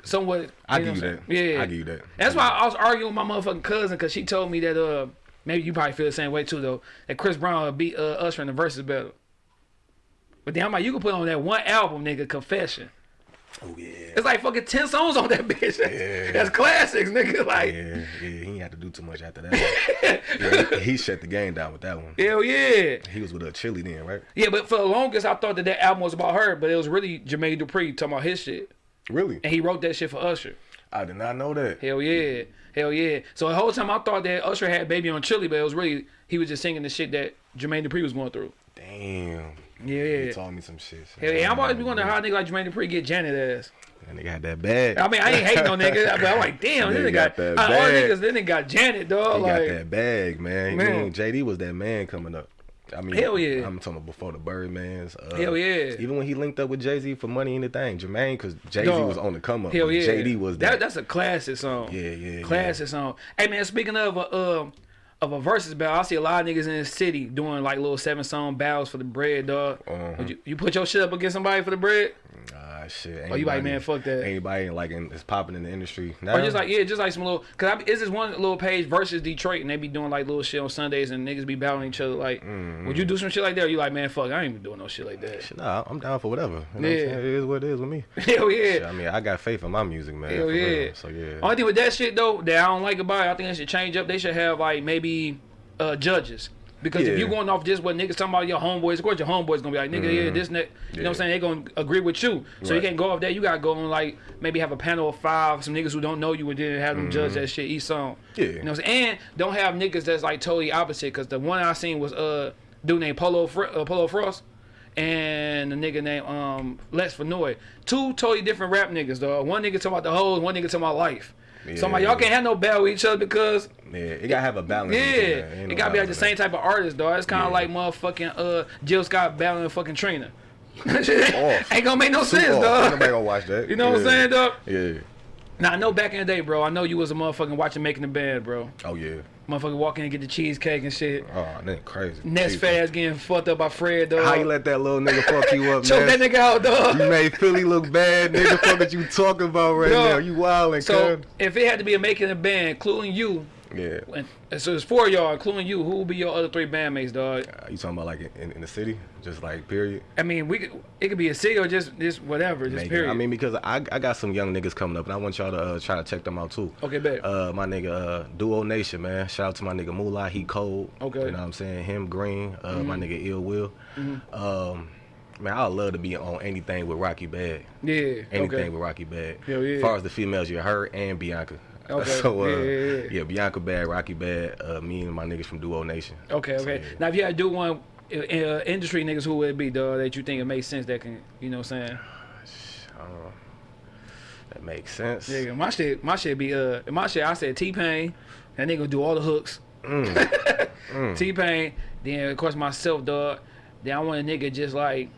somewhat. I give you that. Yeah, I give you that. That's why I was arguing with my motherfucking cousin because she told me that uh maybe you probably feel the same way too though that Chris Brown would beat uh, Usher in the verses battle. But then I'm like, you can put on that one album, nigga, Confession. Oh yeah. It's like fucking ten songs on that [laughs] bitch. Yeah. That's classics, nigga. Like, Yeah, yeah, he ain't had to do too much after that. yeah, he, he shut the game down with that one. hell yeah. He was with a Chilli then, right? Yeah, but for the longest, I thought that that album was about her, but it was really Jermaine Dupri talking about his shit, Really? and he wrote that shit for Usher. I did not know that. Hell yeah. Hell yeah. So the whole time I thought that Usher had Baby on Chilli, but it was really, he was just singing the shit that Jermaine Dupri was going through. Damn. Yeah. yeah. He told me some shit. Hell yeah. I'm always be wondering how a nigga like Jermaine Dupri get Janet ass. That nigga had that bag. I mean, I ain't hating on niggas, but I'm like, [laughs] damn, this Nigga nigga got, got that of all bag. niggas, this nigga got Janet, dog. He like, got that bag, man. You Man. JD was that man coming up. I mean, Hell yeah. I'm talking about before the Birdman's. Uh, Hell yeah. Even when he linked up with Jay Z for Money Ain't a Thang, Jermaine, because Jay Z was on the come up. Hell yeah. JD was that. that. That's a classic song. Yeah, yeah, Classic song. Hey man, speaking of uh, um, of a versus battle. I see a lot of niggas in the city doing like little seven song battles for the bread, dog. Uh-huh. Would you, you put your shit up against somebody for the bread? Shit. Oh, you like, anybody- man, fuck that. Anybody like in, is popping in the industry now? Or just like yeah, just like some little. Cause I, it's this one little page versus Detroit, and they be doing like little shit on Sundays, and niggas be battling each other. Like, mm would you do some shit like that? Or you like, man, fuck, I ain't even doing no shit like that. Shit, nah, I'm down for whatever. You know Yeah. what I'm saying? It is what it is with me. [laughs] Hell yeah. Shit, I mean, I got faith in my music, man. Hell yeah. real. So yeah. Only thing with that shit though that I don't like about it, I think they should change up. They should have like maybe uh, judges. Because if Yeah. you going off just what niggas talking about your homeboys, of course your homeboys gonna be like, nigga, yeah, this, that. You know what I'm Mm-hmm. Saying? They gonna agree with you. So you can't go off that. You gotta go on like maybe have a panel of five, some niggas who don't know you, and then have them judge that shit each song. Mm-hmm. Yeah. You know what I'm saying? And don't have niggas that's like totally opposite. Cause the one I seen was uh dude named Polo Fr- uh, Polo Frost. And a nigga named um Les Fenoy. Two totally different rap niggas, though. One nigga talking about the hoes, one nigga talking about life. So I'm like, y'all can't have no battle with each other because Yeah, it gotta have a balance. yeah, it no gotta be like the same type of artist, dog. It's kind of Yeah. like motherfucking uh Jill Scott battling fucking Trina. [laughs] Ain't gonna make no Super sense, off. Ain't. Nobody gonna watch that. You know what I'm saying, dog? Yeah. Now I know back in the day, bro. I know you was a motherfucking watching making the band, bro. Oh yeah. Motherfucking walk in and get the cheesecake and shit. Oh, that crazy. Jesus. fast getting fucked up by Fred, dog. How you let that little nigga fuck you up, [laughs] Choke that nigga out, dog. You made Philly look bad, nigga. Fuck what you talking about right now? You wildin', So if it had to be a making a band, including you, Yeah. and so it's four of y'all, including you, who will be your other three bandmates, dog? Uh, you talking about like in, in the city, just like period? I mean, we could, it could be a city or just just whatever, just Make it- period. I mean, because I, I got some young niggas coming up, and I want y'all to uh, try to check them out too. okay, bet. Uh, my nigga uh, Duo Nation, man. Shout out to my nigga Moolah. He cold. Okay. You know what I'm saying? Him Green. Uh, My Mm-hmm. nigga Ill Will. Um, man, I'd love to be on anything with Rocky Bad. yeah. Anything okay. with Rocky Bad. Hell yeah. As far as the females, you her and Bianca. Okay. [laughs] So uh, Yeah, yeah, yeah. Bianca Bad, Rocky Bad. Uh, me and my niggas from Duo Nation. Okay, So, okay. yeah. Now, if you had to do one, uh, uh, industry niggas, who would it be, dog? That you think it makes sense? That can, you know, what I'm saying? [sighs] I don't know. That makes sense. Yeah, my shit, my shit be uh, my shit. I said T Pain, that nigga do all the hooks. Mm. [laughs] T Pain, then of course myself, dog. Then I want a nigga just like,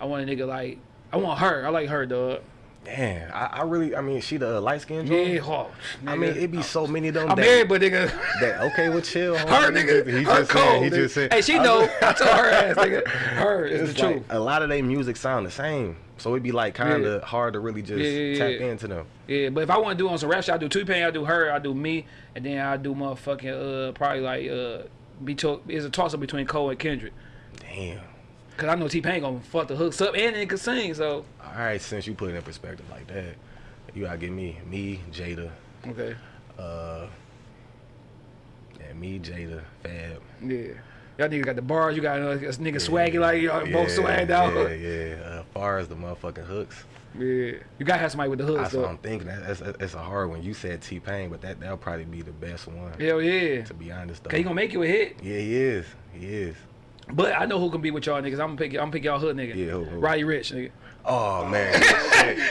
I want a nigga like, I want her. I like her, dog. Damn, I, I really, I mean, she the light skinned Yeah, oh, I mean, it be so many of them. I'm that, married, but nigga, that okay with chill. [laughs] her homie. nigga, He her just cold. Said, he nigga. just said, hey, she I know. [laughs] I told her ass, nigga. Her is It's the like truth. a lot of their music sound the same, so it'd be like kind of Yeah. hard to really just Yeah, yeah, tap into them. Yeah, but if I want to do on some rap shit, I do T Pain, I do her, I do me, and then I do motherfucking uh probably like uh be to- is a toss up between Cole and Kendrick. Damn. Cause I know T Pain gonna fuck the hooks up and he can sing, so All right, since you put it in perspective like that, you gotta give me me Jada, okay. uh, yeah, me Jada, Fab. Yeah. Y'all niggas got the bars, you got uh, this nigga swaggy like y'all both Yeah, swagged out. Yeah, yeah. Uh, far as the motherfucking hooks, Yeah. You gotta have somebody with the hooks that's what. I'm thinking. That, that's that's a hard one. You said T Pain, but that that'll probably be the best one. Hell yeah. To be honest, though. Cause he gonna make you a hit. yeah, he is. He is. But I know who can be with y'all niggas. I'm gonna pick I'm gonna pick y'all hood nigga. Yeah, who- who? Roddy Ricch, nigga. Oh man, [laughs] shit. you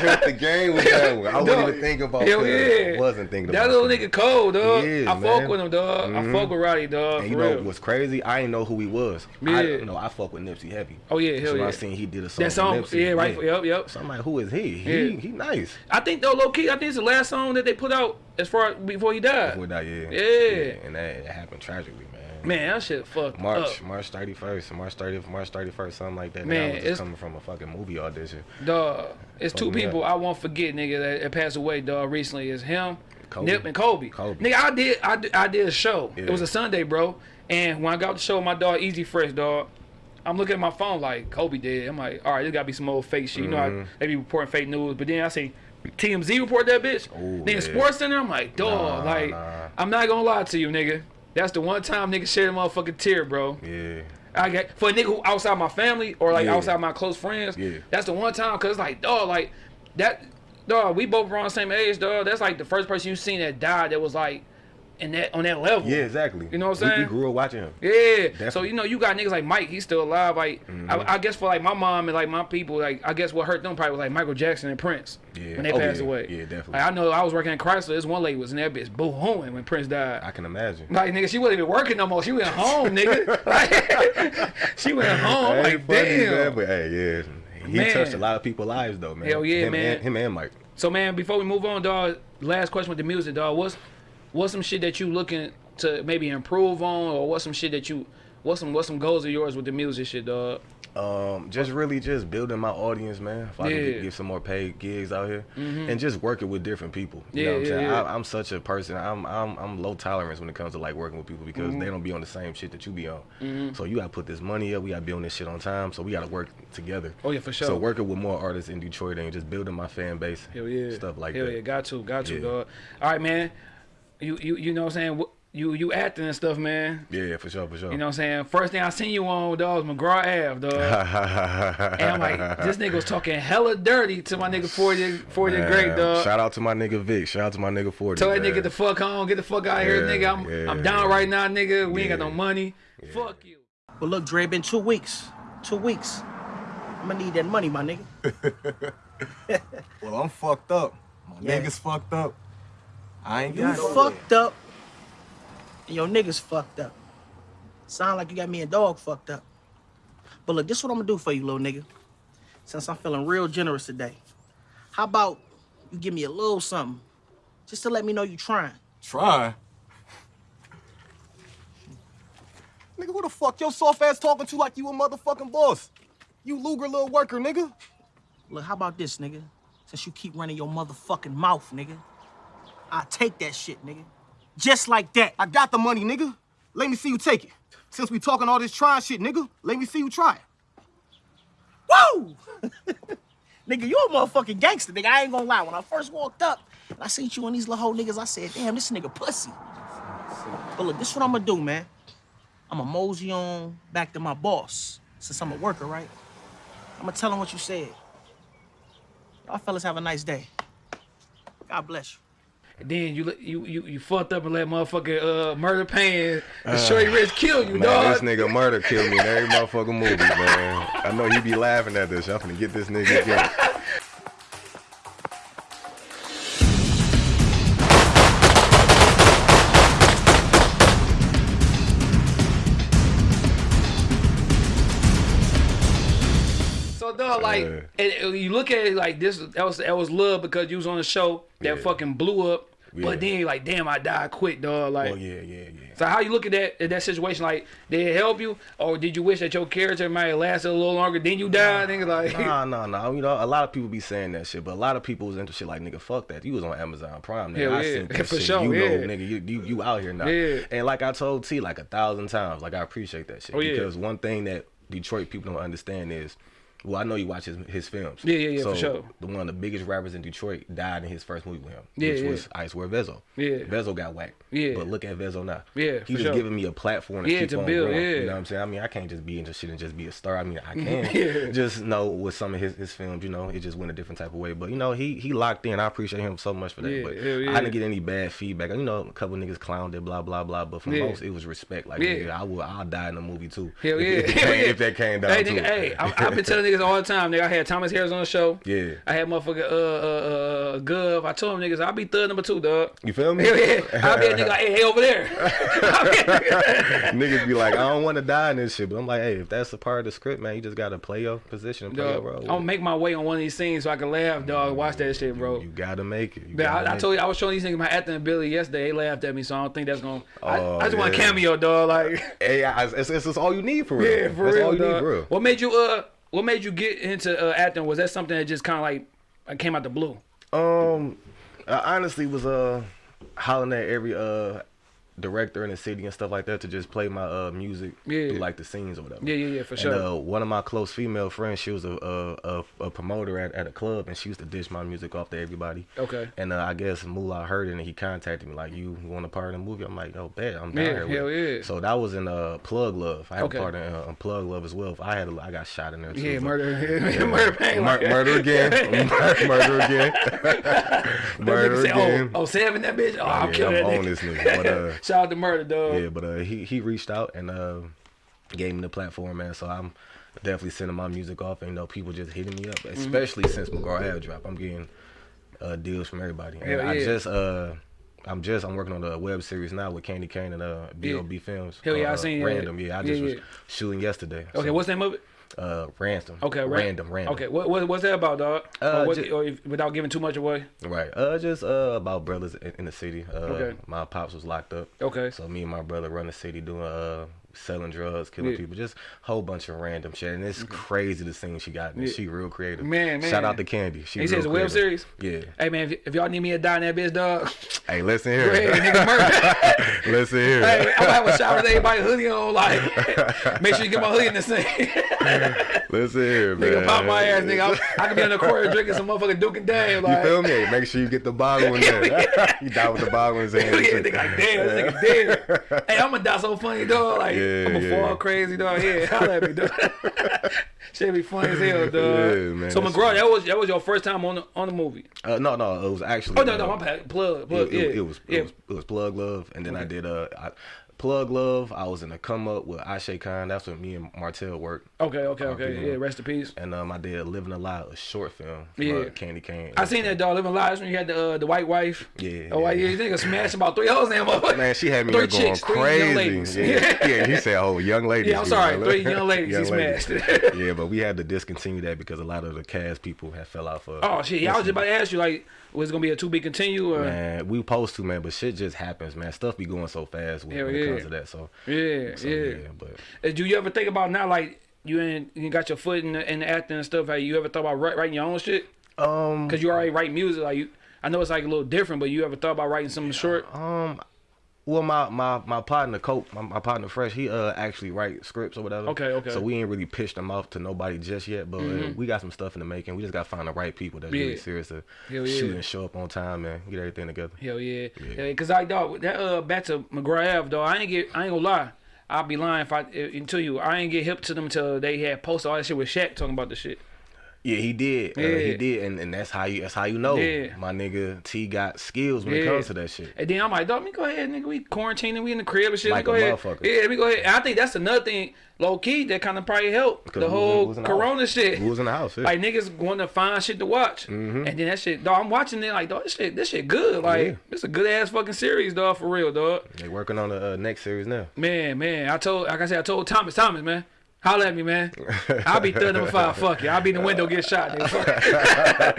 killed the game with that one. I wasn't even thinking about hell that. yeah. I wasn't thinking That about little that. nigga cold, dog. He is, I fuck with him, dog. I Mhm. fuck with Roddy, dog. And you know real. what's crazy? I didn't know who he was. I, Yeah. you know, I fuck with Nipsey heavy. Oh yeah, hell when yeah. I seen he did a song. That song, Nipsey, yeah, right. Yep, yep. So I'm like, who is he? He Yeah. he nice. I think though, low key, I think it's the last song that they put out as far before he died. Before that, yeah. Yeah. And that it happened tragically, man. That shit fucked March, up. March 31st, March 30th, March 31st, something like that. Man, it's- just coming from a fucking movie audition. Dog, it's two Fuck people up. I won't forget, nigga, that, that passed away, dog, recently. It's him, Kobe. Nip, and Kobe. Kobe. Nigga, I did, I did, I did a show. It was a Sunday, bro. And when I got the show, my dog Easy Fresh, dog. I'm looking at my phone like Kobe did. I'm like, all right, this gotta be some old fake shit. You know, how Mhm. they be reporting fake news, but then I see TMZ report that bitch. Ooh, then yeah. Sports Center, I'm like, dog, Nah, like, nah. I'm not gonna lie to you, nigga. That's the one time nigga shed a motherfucking tear, bro. Yeah. I get for a nigga who outside my family or like Yeah. outside my close friends. Yeah. That's the one time because like dog like that dog. We both around the same age, dog. That's like the first person you seen that died that was like in that on that level. Yeah, exactly. You know what I'm saying? We, grew up watching him. Yeah. So you know you got niggas like Mike. He's still alive. Like Mm-hmm. I, I guess for like my mom and like my people, like I guess what hurt them probably was like Michael Jackson and Prince Yeah. when they Oh, passed yeah. away. Yeah, definitely. Like I know I was working at Chrysler. This one lady was in that bitch boohooing when Prince died. I can imagine. Like nigga, she wasn't even working no more. She went home, nigga. [laughs] Like, [laughs] she went home. Like funny, damn. man, but hey, yeah. He Man. touched a lot of people's lives though, man. Hell yeah, him man. And, him and Mike. So man, before we move on, dog, last question with the music, dog. What's what's some shit that you looking to maybe improve on, or what's some shit that you, what's some what's some goals of yours with the music shit, dog? Um, just really just building my audience, man. If I can Yeah. get, get some more paid gigs out here, and just working with different people. You Yeah, know what I'm yeah, saying? yeah. I, I'm such a person. I'm I'm I'm low tolerance when it comes to like working with people because Mm-hmm. they don't be on the same shit that you be on. So you gotta put this money up. We gotta be on this shit on time. So we gotta work together. Oh, yeah, for sure. So working with more artists in Detroit and just building my fan base. Hell yeah. Stuff like Hell that. yeah, got to, got to, dog. All right, man. You you you know what I'm saying? You you acting and stuff, man. Yeah, yeah, for sure, for sure. You know what I'm saying? First thing I seen you on, dog, was McGraw Ave, dog. [laughs] and I'm like, this nigga was talking hella dirty to my nigga 40, 40 Man, great, dog. Shout out to my nigga Vic. Shout out to my nigga 40. Tell that man. nigga get the fuck home, get the fuck out of here, nigga. I'm yeah, I'm down yeah. right now, nigga. We ain't got no Yeah. money. Fuck you. But look, Dre, been two weeks. Two weeks. I'm gonna need that money, my nigga. [laughs] [laughs] Well, I'm fucked up. My Yeah. niggas fucked up. I ain't You got fucked up. And your niggas fucked up. Sound like you got me and dog fucked up. But look, this what I'm gonna do for you, little nigga. Since I'm feeling real generous today. How about you give me a little something? Just to let me know you trying. Try. Nigga, who the fuck your soft ass talking to like you a motherfucking boss? You Luger little worker, nigga. Look, how about this, nigga? Since you keep running your motherfucking mouth, nigga. I take that shit, nigga. Just like that. I got the money, nigga. Let me see you take it. Since we talking all this trying shit, nigga, let me see you try it. Woo! [laughs] nigga, you a motherfucking gangster, nigga. I ain't gonna lie. When I first walked up and I seen you and these little hoe niggas, I said, damn, this nigga pussy. But look, this what I'm gonna do, man. I'm gonna mosey on back to my boss. Since I'm a worker, right? I'm gonna tell him what you said. Y'all fellas have a nice day. God bless you. Then you you you you fucked up and let motherfucking uh murder pan and Shorty Rich kill you, Man, dog. this nigga murder killed me in every motherfucking movie, man. I know you be laughing at this. I'm gonna get this nigga again. [laughs] like, and, you look at it like this. That was that was love because you was on a show that Yeah. fucking blew up. Yeah. But then like, damn, I died quick, dog. Like, Oh yeah, yeah, yeah. so how you look at that at that situation? Like, did it help you, or did you wish that your character might have lasted a little longer? Then you died, nigga. Like, Nah, nah, [laughs] nah. You know, a lot of people be saying that shit, but a lot of people was into shit like, nigga, fuck that. You was on Amazon Prime, nigga. Hell I yeah. seen [laughs] that For shit. sure, you know, nigga, you, you you out here now. Yeah. And like I told T like a thousand times, like I appreciate that shit. Oh, yeah. Because one thing that Detroit people don't understand is well, I know you watch his, his films. Yeah, yeah, yeah, so for sure. The one of the biggest rappers in Detroit died in his first movie with him, Yeah, which yeah. was Icewear Vezzo. Yeah. Vezzo got whacked. Yeah. But look at Vezzo now. Yeah, He just sure. giving me a platform to Yeah, keep to on build, growing. yeah. You know what I'm saying? I mean, I can't just be into shit and just be a star. I mean, I [laughs] can. Yeah. Just know with some of his, his films, you know, it just went a different type of way. But you know, he he locked in. I appreciate him so much for that. Yeah, but yeah. I didn't get any bad feedback. You know, a couple niggas clowned it, blah blah blah. But for most, it was respect. Like, Yeah. nigga, I will, I'll die in the movie too. Hell yeah. If, if, Hell yeah. if that came down Hey, to nigga, it. hey, I've been telling [laughs] niggas all the time, nigga. I had Thomas Harris on the show. Yeah. I had motherfucker uh uh uh Gov. I told him niggas I'll be third number two, dog. You feel me? [laughs] Yeah. I'll be a nigga like, [laughs] hey, hey over there. [laughs] Niggas be like, I don't want to die in this shit, but I'm like, hey, if that's a part of the script, man, you just gotta play your position and play your role. I'm gonna make my way on one of these scenes so I can laugh, dog. Watch that shit, bro. You gotta make it. You But gotta I, I told you I was showing these niggas my acting ability yesterday. They laughed at me, so I don't think that's gonna. I, Oh, I just want a cameo, dog. Like. Hey, I- it's, it's, it's all you need for real. yeah, for that's real, all you dog. need for real. What made you uh? What made you get into uh, acting? Was that something that just kind of like uh, came out the blue? Um, I honestly was uh hollering at every uh director in the city and stuff like that to just play my uh music Yeah. through like the scenes or whatever. Yeah, yeah, yeah, for And, sure. uh, one of my close female friends, she was a a, a, a promoter at, at a club, and she used to dish my music off to everybody. Okay. And uh, I guess Moolah heard it, and he contacted me like, "You want a part in the movie?" I'm like, "Oh, bet I'm down Yeah, here with hell yeah. So that was in uh Plug Love. I had Okay. a part in uh, Plug Love as well. I had a, I got shot in there too. Yeah, murder, [laughs] [laughs] murder, pain, Mur- like- murder again. [laughs] Murder again. Murder say, again. Oh, oh, seven that bitch. Oh, yeah, kill I'm that on this nigga, but, uh, Shout out to murder, dog. Yeah, but uh, he he reached out and uh, gave me the platform, man. So I'm definitely sending my music off, and you know, people just hitting me Mm-hmm. up, especially since McGraw Ave drop. I'm getting uh, deals from everybody. And Hell I yeah. just uh. I'm just I'm working on a web series now with Candy Cane and uh B.O.B. Films. Hell yeah, I uh, seen that. Random, yeah. I Yeah, just was shooting yesterday. Okay, so- what's the name of it? Uh, random. Okay, ra- random, random. Okay, what, what what's that about, dog? Uh, or what, ju- or if, without giving too much away. Right. Uh, just uh about brothers in, in the city. Uh, Okay. my pops was locked up. Okay. So me and my brother run the city doing uh selling drugs, killing Yeah. people, just whole bunch of random shit. And it's mm-hmm. crazy the thing she got. And Yeah. She real creative. Man, man. Shout out to Candy. She He says a web series. Yeah. Hey man, if, if y'all need me to die in that bitch, dog, [laughs] Hey, listen go ahead, nigga, [laughs] listen here. hey, I'm gonna have a shower with everybody hoodie on. Like, [laughs] make sure you get my hoodie in the scene. Listen here, man. nigga, pop my ass, nigga. I, I could be in the corner drinking some motherfucking Duke and Dame. You feel me? Hey, Make sure you get the bottle in there. you die with the bottle in his hand. yeah, nigga, like, damn, this nigga dead. hey, I'm gonna die so funny, dog. Like, Yeah, I'm gonna yeah. fall crazy, dog. Yeah, [laughs] holla at me, dog. [laughs] Shit be funny as hell, dog. Yeah, man, so McGraw, that was that was your first time on the on the movie. Uh, no, no, it was actually. Oh no, no, uh, my bad. Plug, plug. it, yeah, it, it was, yeah. it was it was plug love, and then I did uh I, plug love. I was in a come up with Ashe Khan. That's what me and Martell worked. Okay, okay, okay. yeah. Yeah, rest in peace. And um, I did Living a Lie, a short film. Yeah. Candy Cane. I seen that dog living A lives when you had the uh, the white wife. Yeah, Oh, yeah. yeah, you nigga smashed about three hoes in. Man, she had me Three going chicks, young crazy. Yeah, [laughs] yeah, he said, "Oh, young ladies." Yeah, I'm sorry, like, three [laughs] young ladies he smashed. [laughs] yeah, but we had to discontinue that because a lot of the cast people had fell out for. Oh shit! Yeah, I was just about to ask you like, was it gonna be a to be continue or? Man, we post to, man, but shit just happens, man. Stuff be going so fast when, Hell when it yeah. Comes to that. So, Yeah, so yeah. yeah, but Uh, Do you ever think about now like you ain't you got your foot in the, in the acting and stuff? Have you ever thought about writing your own shit? um, Cause you already write music. Like you, I know it's like a little different, but you ever thought about writing something short? um, well, my my my partner Cope, my, my partner Fresh, he uh actually write scripts or whatever. Okay, okay. So we ain't really pitched them off to nobody just yet, but uh, we got some stuff in the making. We just got to find the right people that's. Yeah. really serious to Hell shoot yeah. and show up on time and get everything together. Hell yeah, yeah. Cause I dog that uh back to McGrath dog. I ain't get I ain't gonna lie. I'll be lying if I until you I ain't get hip to them until they had posted all that shit with Shaq talking about the shit. Yeah, he did. Uh, Yeah. he did, and, and that's how you that's how you know. Yeah. My nigga T got skills when it comes to that shit. And then I'm like, dog, me go ahead, nigga. We quarantining, we in the crib and shit. Like a go ahead. motherfucker. Yeah, let me go ahead. And I think that's another thing, low key, that kind of probably helped the we was in- whole was in Corona house. shit. We was in the house. Yeah. Like niggas want to find shit to watch, and then that shit, dog. I'm watching it like, dog, this shit, this shit good. Like, Yeah. this a good ass fucking series, dog, for real, dog. they working on the uh, next series now. Man, man, I told, like I said, I told Thomas, Thomas, man, holla at me, man. I'll be third number five. Fuck you. I'll be in the window, get shot. Nigga. [laughs]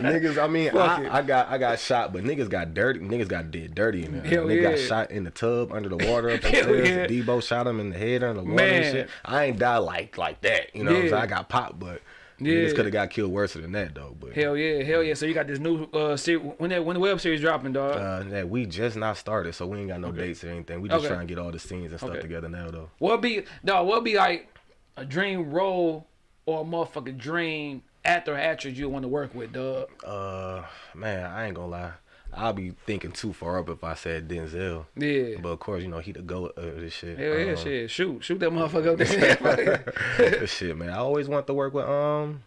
Niggas, I mean, I, I got I got shot, but niggas got dirty. Niggas got did dirty in there. Hell Nigga got shot in the tub under the water up upstairs. [laughs] yeah. Debo shot him in the head under the water Man. and shit. I ain't die like like that. You know what I'm Yeah. saying? I got popped, but Yeah. niggas could have got killed worse than that though. But Hell yeah, hell yeah. So you got this new uh series. When that when the web series dropping, dog. uh, that we just not started, so we ain't got no dates or anything. We just Okay. trying to get all the scenes and stuff Okay. together now though. What be dog? What be like a dream role or a motherfucking dream actor or actress you want to work with, dog? Uh, man, I ain't gonna lie. I'll be thinking too far up if I said Denzel. Yeah. But of course, you know he the goat of this shit. Hell yeah, Um, shit. Shoot, shoot that motherfucker up [laughs] there. this shit, man. I always want to work with um,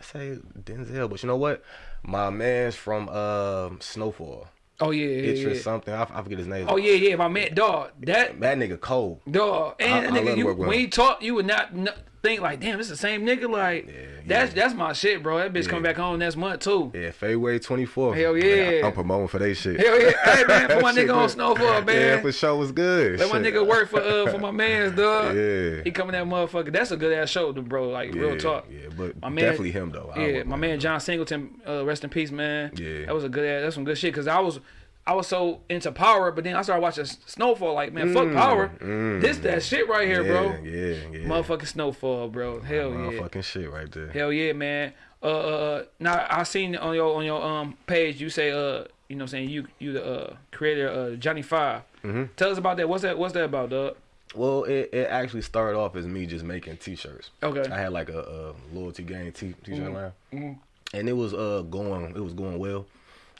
I say Denzel, but you know what? My man's from um Snowfall. oh yeah, yeah, It's yeah. something. I, I forget his name. Oh yeah, yeah. My man, dog. That that nigga cold. dog. And I- that I love nigga, to you, when him. he talk, you would not, n think like, damn, it's the same nigga. Like, that's that's my shit, bro. That bitch Yeah. come back home next month too. Yeah, February 24th. Hell Man, yeah. I, am promoting for they shit. Hell yeah, [laughs] hey man, for my nigga on. Snowfall, man. Yeah, for sure was good. Let my nigga work for uh for my man's dog. Yeah. He coming that motherfucker. That's a good ass show, bro. Like Yeah, real talk. Yeah, but My man- definitely him though. I Yeah, my man. John Singleton, uh, rest in peace, man. Yeah. that was a good ass. That's some good shit. Cause I was, I was so into Power, but then I started watching Snowfall. Like, man, fuck Power. This that shit right here, Mm, yeah, bro. Yeah, yeah. Motherfucking Snowfall, bro. Hell yeah. Motherfucking shit right there. Hell yeah, man. Uh, uh, uh, now I seen on your on your um page you say uh you know what I'm saying you you the uh creator uh Johnny 5 Mm-hmm. Tell us about that. What's that? What's that about, dog? Well, it, it actually started off as me just making T-shirts. Okay. I had like a, a loyalty game t- T-shirt Mm-hmm. line, and it was uh going it was going well,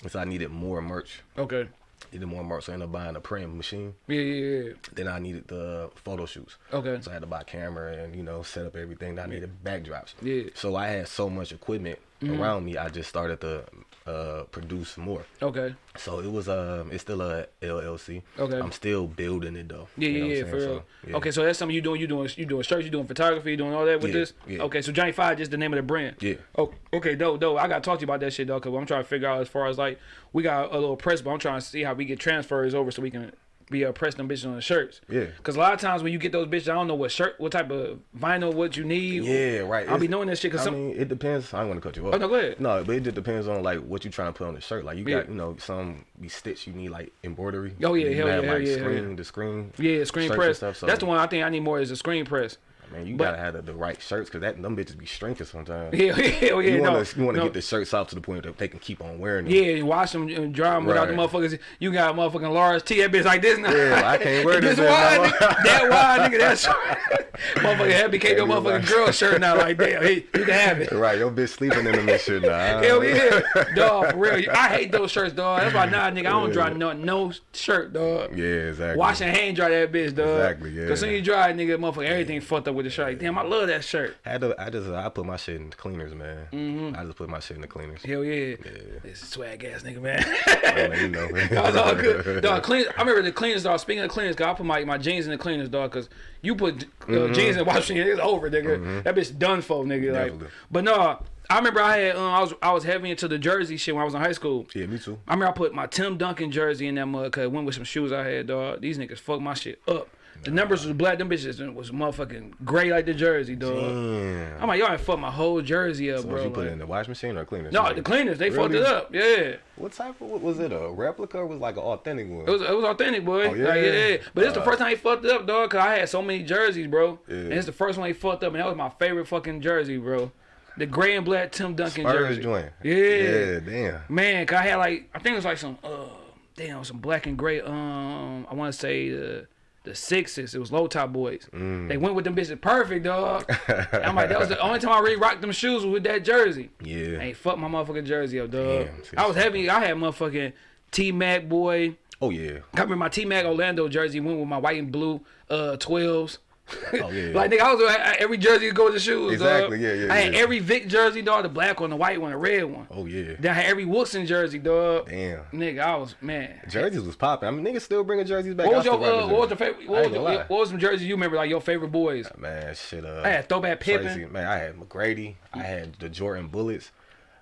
so I needed more merch. Okay. Needed more merch, so I ended up buying a print machine. Yeah, yeah, yeah. Then I needed the photo shoots. Okay. So I had to buy camera and you know set up everything. I needed backdrops. Yeah. So I had so much equipment mm-hmm. around me. I just started to uh, produce more. Okay. So it was um it's still a LLC. Okay. I'm still building it though. Yeah, You know yeah, yeah, for real. So, yeah. Okay, so that's something you doing. You doing you doing shirts. You doing photography. You doing all that with Yeah, this. yeah. Okay, so Johnny Five just the name of the brand. Yeah. Oh, okay, dope, dope. I gotta talk to you about that shit though, cause I'm trying to figure out as far as like we got a little press, but I'm trying to see how we get transfers over so we can be uh, press them bitches on the shirts. Yeah. Cause a lot of times when you get those bitches, I don't know what shirt, what type of vinyl, what you need. Yeah, right. I'll be knowing that shit. Cause I some, mean, it depends. I don't want to cut you off. Oh, no, go ahead. No, but it just depends on like what you trying to put on the shirt. Like you Yeah. got, you know, some be stitched. You need like embroidery. Oh, yeah, you hell have, yeah, like hell yeah, screen, yeah. the screen. yeah, screen press. Stuff, so, That's the one I think I need more is a screen press. Man, you but- gotta have the, the right shirts because that them bitches be shrinking sometimes. [laughs] Yeah, hell yeah. you no, want to you want to no. get the shirts off to the point that they can keep on wearing them. Yeah, wash them and dry them without the motherfuckers. You got a motherfucking large T, that bitch like this now. Yeah, I can't wear [laughs] this this wide, no nigga. That wide, nigga. That short. [laughs] motherfucking head became your Hey, motherfucking right. girl shirt now. Like, damn, hey, you can have it. Right, your bitch sleeping in them and shit now. Hell yeah, dog. For real, I hate those shirts, dog. That's why now, nigga, I don't dry Yeah. no no shirt, dog. Yeah, exactly. Wash and hand dry that bitch, dog. Exactly, yeah. Cause soon you dry, nigga, motherfucker, everything fucked up with the shirt. Like, damn, I love that shirt. Had to, I just I put my shit in the cleaners, man. I just put my shit in the cleaners. Hell yeah. This is swag ass nigga, man. I mean, you know. [laughs] Was all good. [laughs] Dog, clean. I remember the cleaners, dog. Speaking of cleaners, dog, I put my, my jeans in the cleaners, dog, because you put uh, Mm-hmm. jeans in the washing it's over, nigga. That bitch done for, nigga. Like, but no, I remember I had, um, I was I was heavy into the jersey shit when I was in high school. Yeah, me too. I remember I put my Tim Duncan jersey in that mud, cause it went with some shoes I had, dog. These niggas fucked my shit up. The numbers was black, them bitches was motherfucking gray like the jersey, dog. Damn. I'm like, y'all ain't fucked my whole jersey up, So bro. you put like- it in the wash machine or cleaners? no, Like, the cleaners, they fucked it up. Yeah. What type of what was it? A replica or was it like an authentic one? It was it was authentic, boy. Oh, yeah? Like, yeah. But it's the Uh, first time he fucked it up, dog. Cause I had so many jerseys, bro. Yeah. And it's the first one he fucked up, and that was my favorite fucking jersey, bro. The gray and black Tim Duncan Spurs jersey. joint. Yeah. Yeah, damn. Man, cause I had like I think it was like some uh damn some black and gray. Um, I want to say the the sixes. It was low top boys. Mm. They went with them bitches perfect, dog. I'm like that was the only time I really rocked them shoes was with that jersey. Yeah. Ain't fuck my motherfucking jersey up, dog. Damn, I was heavy. I had motherfucking T Mac boy. Oh yeah. I remember my T Mac Orlando jersey went with my white and blue uh 12s. [laughs] Oh yeah. Like nigga, I was I- every jersey go with the shoes. Exactly, dog. yeah, yeah, I had yeah. every Vick jersey, dog, the black one, the white one, the red one. oh yeah. Then I had every Woodson jersey, dog. Damn. Nigga, I was man. Jerseys was popping. I mean, niggas still bringing jerseys back. What was your uh, what was jerseys. favorite? What was, ain't the, gonna lie. what was some jerseys you remember like your favorite boys? Man, shit. Uh, I had throwback Pippen. man, I had McGrady. I had the Jordan Bullets.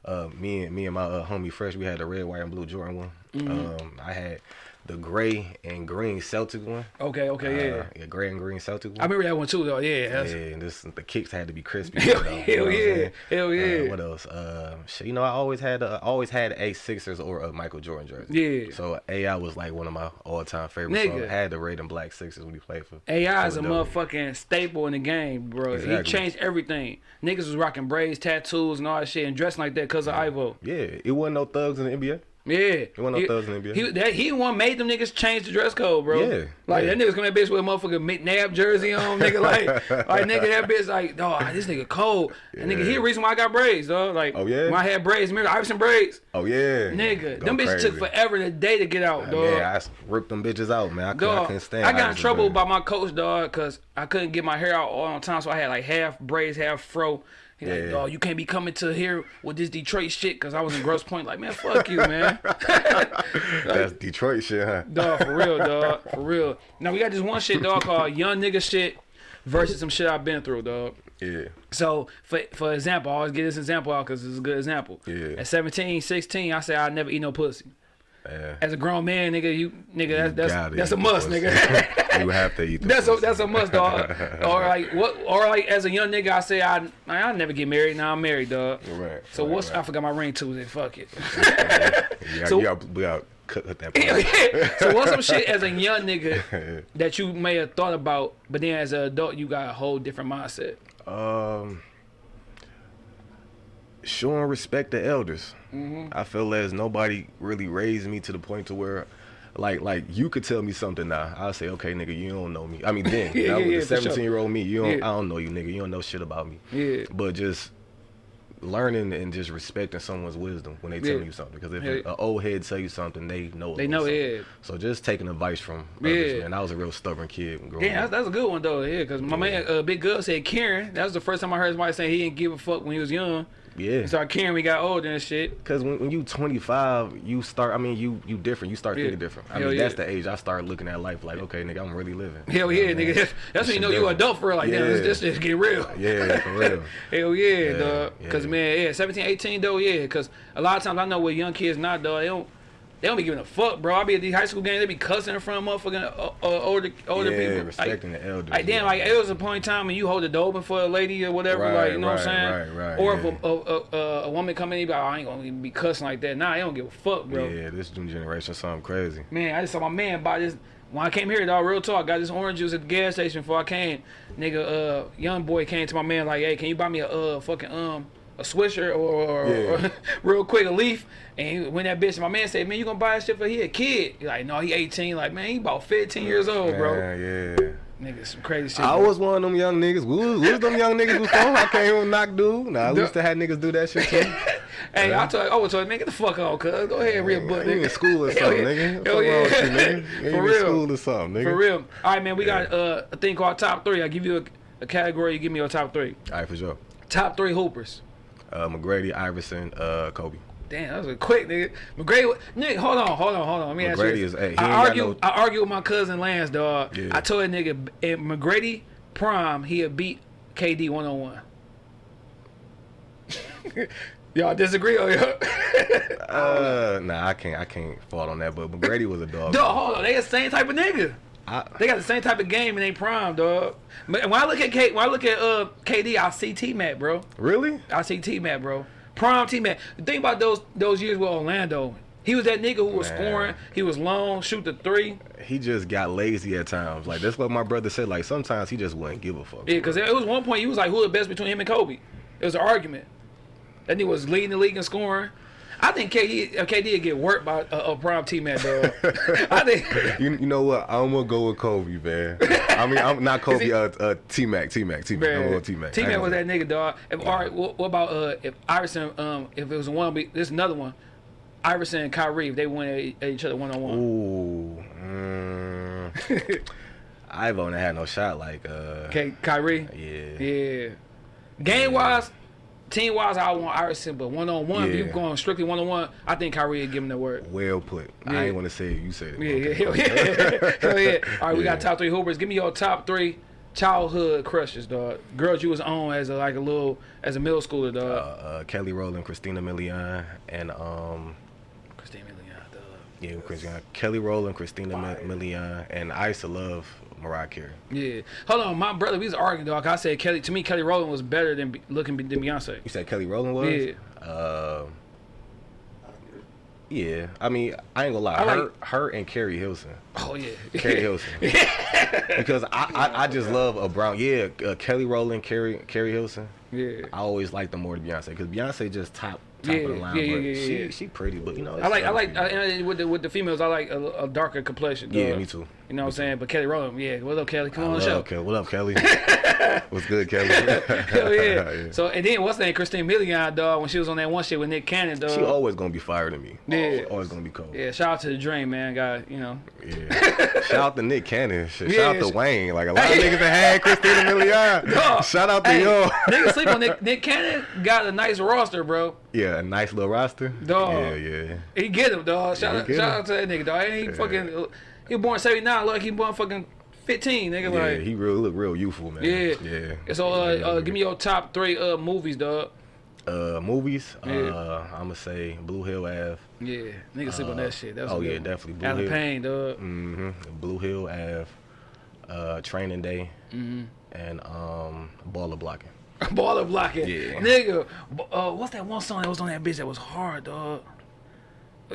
Uh, me and me and my uh, homie Fresh, we had the red, white, and blue Jordan one. Mm-hmm. Um, I had the gray and green Celtic one. Okay, okay, yeah. Uh, yeah, gray and green Celtic one. I remember that one too, though. Yeah, yeah, and this the kicks had to be crispy. [laughs] Hell- you hell know yeah. Hell yeah. Uh, what else? Uh, you know, I always had a, always had a Sixers or a Michael Jordan jersey. Yeah. So AI was like one of my all time favorites. So I had the red and black Sixers when he played for. AI is a motherfucking staple in the game, bro. He changed everything. Niggas was rocking braids, tattoos, and all that shit, and dressing like that because of Ivo. Yeah, it wasn't no thugs in the NBA. Yeah. he, thugs in the NBA. He, that, he one made them niggas change the dress code, bro. Yeah, Like, yeah. that niggas that bitch with a motherfucking McNabb jersey on, nigga. [laughs] Like, like nigga, that bitch, like, dog, ah, this nigga cold. And nigga, he the reason why I got braids, dog. Like, Oh, yeah? when I had braids, remember Iverson braids? Oh yeah, Nigga, Go them bitches took crazy. forever the day to get out, dog. Yeah, I ripped them bitches out, man. I, could, I Dog, couldn't stand. I got in trouble by my coach, dog, because I couldn't get my hair out all on time, so I had like half braids, half fro. He like, Yeah. dog, you can't be coming to here with this Detroit shit, because I was in Grosse Pointe. Like, man, [laughs] fuck you, man. [laughs] That's Detroit shit, huh? dog, for real, [laughs] dog, for real. Now we got this one shit, dog, called young nigga shit versus some shit I've been through, dog. Yeah, So, for for example, I always get this example out because it's a good example. Yeah. At 17, 16, I said I'd never eat no pussy. Yeah. As a grown man, nigga, you nigga, that's Gotta that's, that's a must, the nigga. [laughs] you have to eat. The That's a that's a must, dog. or like what? Or like as a young nigga, I say I I never get married. Now I'm married, dog. Right. So right, what's I forgot my ring Tuesday. Fuck it. [laughs] You [laughs] got, so- you got cut, cut that. so what's some shit as a young nigga that you may have thought about, but then as an adult you got a whole different mindset. Um, showing respect to elders. Mm-hmm. I feel as nobody really raised me to the point to where, like, like you could tell me something now. I'll say, okay, nigga, you don't know me. I mean, [laughs] then Yeah, that yeah, was yeah, the for sure. seventeen year old me. You don't. I don't know you, nigga. You don't know shit about me. Yeah. But just learning and just respecting someone's wisdom when they tell you something. Because if an old head tell you something, they know. They know, something. So just taking advice from others, Yeah. man. I was a real stubborn kid growing Yeah, that's, up. that's a good one though. Yeah, because my man uh, Big Gov said Karen. That was the first time I heard somebody say he didn't give a fuck when he was young. Yeah. He started caring We got older and shit. Cause when, when you 25, you start. I mean, you you different. You start Yeah. thinking different. I Hell mean, yeah. that's the age I started looking at life like, okay, nigga, I'm really living. Hell You know yeah, nigga. saying? [laughs] That's when you know you different. adult for real. Like, damn, this, Yeah. this shit get real. [laughs] Yeah, for real. [laughs] Hell yeah, Yeah, dog. Cause man, yeah, 17, 18 though, yeah. Cause a lot of times I know with young kids not dog, they don't, they don't be giving a fuck, bro. I be at these high school games, they be cussing in front of motherfucking uh, uh, older older yeah, people. respecting like, the elders. like damn, yeah. like it was a point in time when you hold the door open for a lady or whatever, Right, like you know what I'm saying? right, right, or yeah. if a, a, a, a woman come in, you be like, oh, I ain't gonna even be cussing like that. Nah, they don't give a fuck, bro. Yeah, this new generation something crazy. Man, I just saw my man buy this. When I came here, dog, real talk, got this orange juice at the gas station before I came. Nigga, uh, young boy came to my man like, hey, can you buy me a uh fucking um a swisher or, or, Yeah. or [laughs] real quick a leaf? And he, when that bitch, my man said, man, you gonna buy that shit for he a kid? He like, no, he 18. Like, man, he about 15 years old, bro. Man, yeah. Nigga, some crazy shit. I bro. was one of them young niggas. We was, we was them young niggas before. I can't knock dude. Nah, we used to have niggas do that shit too. [laughs] Hey, I told, I was told, man, get the fuck on, cuz. Go ahead and read a book, You nigga. in school or [laughs] something, yeah. nigga. What's Hell wrong yeah. with you, nigga? You For in real. school or something, nigga. For real. All right, man, we got uh, a thing called top three. I give you a, a category, you give me your top three. All right, for sure. Top three hoopers. Uh, McGrady, Iverson, uh, Kobe. Damn, that was a quick nigga. McGrady, nigga, hold on, hold on, hold on. Let me ask you. McGrady is- hey, I argue, no- I argue with my cousin Lance, dog. Yeah. I told that nigga if McGrady prime, he'll beat KD one on one. [laughs] Y'all disagree on y'all? [laughs] Uh, nah, I can't. I can't fault on that. But McGrady was a dog. dog, hold on, they the same type of nigga. I, They got the same type of game and they prime, dog. But when I look at K, when I look at uh KD, I see T Mac, bro. really? I see T Mac, bro. Prime T Mac. The thing about those those years with Orlando, he was that nigga who was Man. scoring. He was long, shoot the three. He just got lazy at times. Like that's what my brother said. Like sometimes he just wouldn't give a fuck. Yeah, because it was one point he was like, who the best between him and Kobe? It was an argument. That nigga was leading the league in scoring. I think KD, uh, KD get worked by a, a prime T Mac, dog. [laughs] I think. [laughs] You, you know what? I'm gonna go with Kobe, man. I mean, I'm not [laughs] Kobe. he- Uh, uh, T Mac, T Mac, T Mac. I'm T Mac. T Mac was that nigga, dog. If, All right, what, what about uh, if Iverson, um, if it was a one, this is another one. Iverson and Kyrie, if they went at, at each other one on one. Ooh. Mm, I've only had no shot. Like, uh, Okay, Kyrie. yeah. Yeah. Game wise, team wise, I want Iverson, but one on one, if you Yeah. going strictly one on one, I think Kyrie would give him the word. Well put. Yeah. I ain't want to say it. You said it. Yeah, yeah, [laughs] Okay. yeah, hell yeah. All right, we got top three hoopers. Give me your top three childhood crushes, dog. Girls you was on as a like a little as a middle schooler, Uh, dog. uh, Kelly Rowland, Christina Milian, and um, Christina Milian, dog. yeah, Christina, Kelly Rowland, Christina Milian, and I used to love Mariah Carey. Yeah. Hold on, my brother, we was arguing, dog. I said Kelly. To me, Kelly Rowland was better than looking than Beyonce. You said Kelly Rowland was? Yeah. Uh, yeah. I mean, I ain't gonna lie. I her, like- her and Keri Hilson. Oh yeah. Keri [laughs] Hilson. because I, I, I just love a brown. Yeah, uh, Kelly Rowland, Keri, Keri Hilson. Yeah. I always like them more than Beyonce because Beyonce just top top Yeah, of the line. yeah, yeah, yeah, she yeah. she pretty, but you know. I like I like other uh, and with the with the females I like a, a darker complexion. Yeah, me too. You know what I'm saying? But Kelly Rowland, yeah. What up, Kelly? Come people. on the show. Kelly. What up, Kelly? [laughs] What's good, Kelly? [laughs] Hell yeah. [laughs] Yeah. So and then what's that? Christina Milian, dog, when she was on that one shit with Nick Cannon, dog. She always gonna be fired to me. Yeah. Always, always gonna be cold. yeah, shout out to the Dream, man. Got you know. Yeah. Shout out to Nick Cannon. Sh- Yeah, Shout out to Wayne. Like a lot of niggas that had Christina Milian. Dog, Shout out to hey, y'all. niggas sleep on Nick, Nick Cannon. Got a nice roster, bro. Yeah, a nice little roster. Dog. Yeah, yeah. He get him, dog. Shout, he out, shout him. out to that nigga, dog. He ain't fucking. He was born '79. Look, he born fucking 15, nigga. Yeah, like. he real look real youthful, man. Yeah. Yeah. So uh, Yeah, uh, give me your top three uh movies, dog. uh movies. Yeah. Uh I'ma say Blue Hill Ave. Yeah, nigga sleep on that shit. That's oh yeah, definitely Blue Allen Hill. Payne, dog. hmm Blue Hill Ave. Uh Training Day. Mm-hmm. And um baller blocking. [laughs] Baller blocking. Yeah. Nigga, uh, what's that one song that was on that bitch that was hard, dog?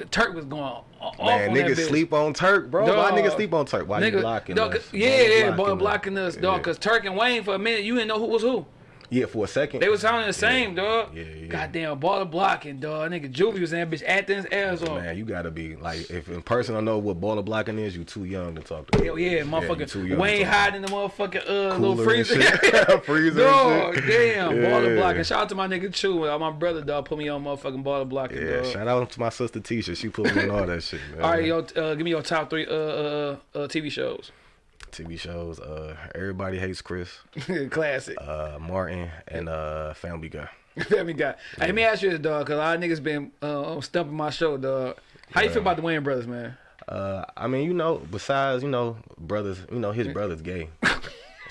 Turk was going off Man, on niggas sleep on Turk, bro. Why niggas sleep on Turk? Why you Nigga, blocking dog, us? Yeah, yeah, boy blocking us, dog. Yeah. Cause Turk and Wayne for a minute, you didn't know who was who. Yeah, for a second. They was sounding the same, dog. Yeah, yeah. Goddamn baller blocking, dog. Nigga, Juvie was in that bitch acting his ass off. Man, you gotta be like, if in person don't know what baller blocking is, you too young to talk to. Hell yeah, too motherfucker. young Wayne to hiding the motherfucking uh, little Cooler freezer. shit. [laughs] [laughs] Freezer Dog, damn, Yeah. baller blocking. Shout out to my nigga Chew. Uh, My brother, dog, put me on motherfucking baller blocking, Yeah, dog. shout out to my sister Tisha. She put me on all that shit, man. All right, yo, uh, give me your top three uh, uh, uh, TV shows. TV shows. Uh, Everybody hates Chris. [laughs] Classic. Uh, Martin and uh, Family Guy. [laughs] Family guy. Hey, let me ask you this, dog, because a lot of niggas been uh, stumping my show, dog. How you feel about the Wayans brothers, man? Uh, I mean, you know, besides you know, brothers, you know, his [laughs] brother's gay.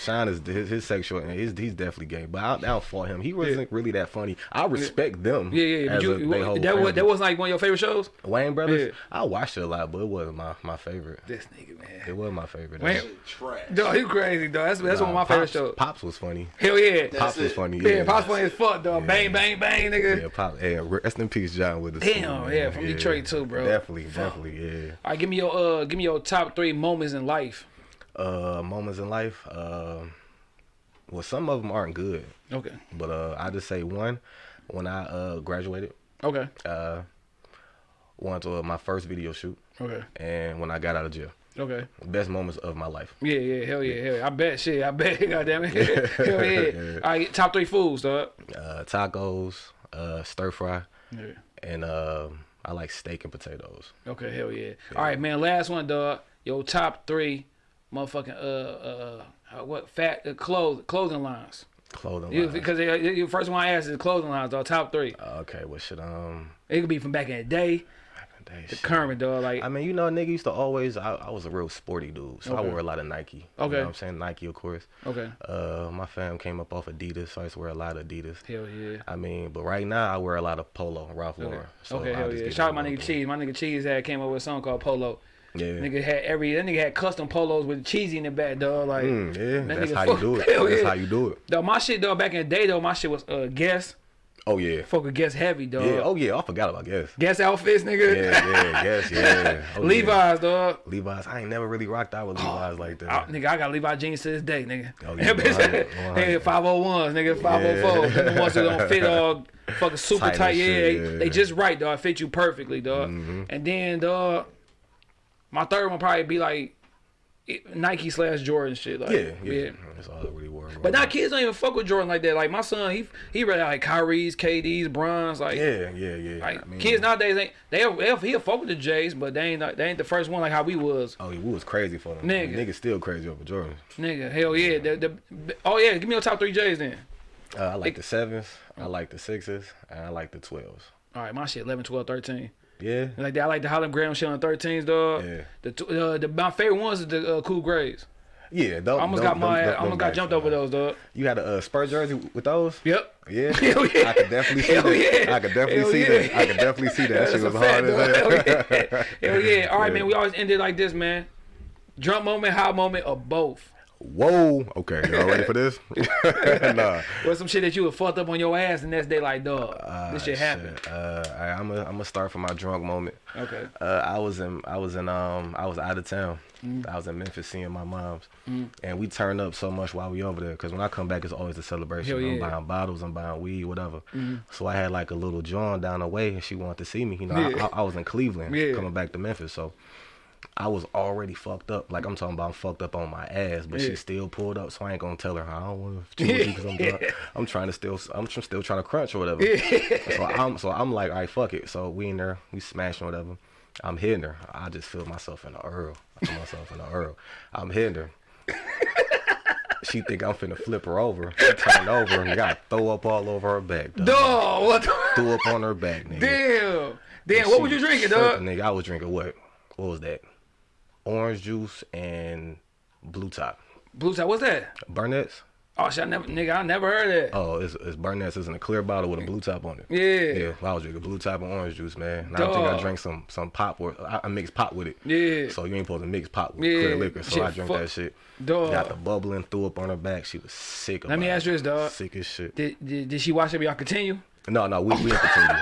Shine is his, his sexual and he's, he's definitely gay, but I, I don't fault him. He wasn't really that funny. I respect them. Yeah, yeah. But as you, a- they whole that was that wasn't like one of your favorite shows. Wayans Brothers. Yeah. I watched it a lot, but it wasn't my, my favorite. This nigga, man. It wasn't my favorite. Wayans- Trash. Dog, you crazy, dog. That's that's one of my Nah, favorite shows. Pops was funny. Hell yeah. Pops was funny. Yeah, Yeah, Pops funny as fuck, dog. Bang, bang, bang, nigga. Yeah, Pop. Yeah, rest in peace, John with the Damn, yeah, from Detroit too, bro. Definitely, definitely, yeah. All right, give me your uh, give me your top three moments in life. Uh, moments in life. Uh, well, some of them aren't good, Okay. but uh, I just say one. When I uh graduated, Okay. uh, one to my first video shoot, Okay. and when I got out of jail, Okay. best moments of my life. Yeah, yeah, hell yeah, hell yeah. I bet shit. I bet. [laughs] Goddamn it. [laughs] hell yeah. All right, top three foods, dog. Uh, tacos, uh, stir fry, Yeah. and uh, I like steak and potatoes. Okay, hell yeah. All right, man. Last one, dog. Your top three, motherfucking uh uh, uh what fat uh, clothes clothing lines. Clothing. lines. because the first one I asked is clothing lines, dog. Top three. okay, what should um. It could be from back in the day, dang, the shit. current, dog. Like I mean, you know, nigga used to always. I, I was a real sporty dude, so I wore a lot of Nike. You Okay. know what I'm saying Nike, of course. okay, Uh, my fam came up off Adidas, so I used to wear a lot of Adidas. hell yeah. I mean, but right now I wear a lot of Polo, Ralph Lauren. So okay, hell yeah. Shout out my nigga. Cheese. My nigga Cheese had came up with a song called Polo. Yeah. Nigga had every that nigga had custom polos with cheesy in the back, dog. Like Mm, yeah, that that's how you do it. [laughs] That's yeah. how you do it. Dog, my shit though back in the day though, my shit was uh guess. Oh yeah. Fuck with guess heavy, dog. Yeah. Oh yeah. I forgot about Guess. Guess outfits, nigga. Yeah, yeah, Guess, [laughs] yeah. Oh, yeah. Levi's, dog. Levi's. I ain't never really rocked out with Levi's like that. I, nigga, I got Levi jeans to this day, nigga. Oh, [laughs] yeah, That bitch- 100, nigga, 501s, nigga, 504s. Yeah. The ones that don't fit all fucking super Tight tight. Yeah, shit, they, yeah. They just right, dog. Fit you perfectly, dog. And then, dog, my third one probably be like Nike slash Jordan shit. Like, yeah, yeah, That's all I really wore. But now kids don't even fuck with Jordan like that. Like my son, he he read like Kyrie's, KD's, Bron's, like. Yeah, yeah, yeah. Like I mean, kids nowadays ain't they they'll, he'll fuck with the J's, but they ain't they ain't the first one like how we was. Oh, we was crazy for them. Nigga. Niggas still crazy over Jordan. Nigga, hell yeah. The, the, oh yeah, give me your top three J's then. Uh, I like the sevens, I like the sixes, and I like the twelves. All right, my shit 11, 12, 13. Yeah. Like that, I like the hologram shit on 13s, dog. Yeah. The, uh, the my favorite ones is the uh, cool grades. Yeah, those, I almost those- got my those- I almost got jumped over those, dog. You had a uh, Spur jersey with those? Yep. Yeah, [laughs] Hell yeah. I could definitely see Hell that. yeah. I could definitely Hell see yeah. that. I could definitely see that. That's Shit was hard as hell. Hell yeah. Hell yeah. [laughs] All right, Yeah. man. We always end it like this, man. Drunk moment, high moment, or both. Whoa. Okay, y'all ready for this? [laughs] [laughs] nah. What's some shit that you would fucked up on your ass the next day, like, dog, this shit happened. Shit. Uh, all right, I'm gonna I'm gonna start from my drunk moment. Okay. Uh, I was in I was in um I was out of town. Mm. I was in Memphis seeing my mom's, and we turned up so much while we over there. Cause when I come back, it's always a celebration. Hell I'm. Buying bottles, I'm buying weed, whatever. So I had like a little John down the way, and she wanted to see me. You know, Yeah. I, I, I was in Cleveland, Yeah. coming back to Memphis, so. I was already fucked up. Like I'm talking about, I'm fucked up on my ass, but Yeah. she still pulled up. So I ain't gonna tell her I don't want to because I'm drunk. [laughs] I'm trying to still, I'm still trying to crunch or whatever. so I'm, so I'm like, all right, fuck it. So we in there, we smashing whatever. I'm hitting her. I just feel myself in the earl. I feel myself in the earl. I'm hitting her. she think I'm finna flip her over. She turned over and got throw up all over her back. Dog. Dog, what the? Threw up on her back, nigga. Damn. Damn, She what was you drinking, dog? Nigga, I was drinking what? What was that? Orange juice and blue top. Blue top, what's that? Burnett's? Oh shit, I never, nigga, I never heard that. Oh, it's, it's Burnett's. It's in a clear bottle with a blue top on it. Yeah. Yeah, I was drinking blue top and orange juice, man. And I think I drank some some pop or I, I mixed pop with it. Yeah. So you ain't supposed to mix pop with Yeah. clear liquor. So Shit, I drank that shit. Dog. Got the bubbling, threw up on her back. She was sick. Let me ask you this, dog. Sick as shit. Did, did, did she watch it? Y'all continue? No, no, we, we didn't continue. [laughs]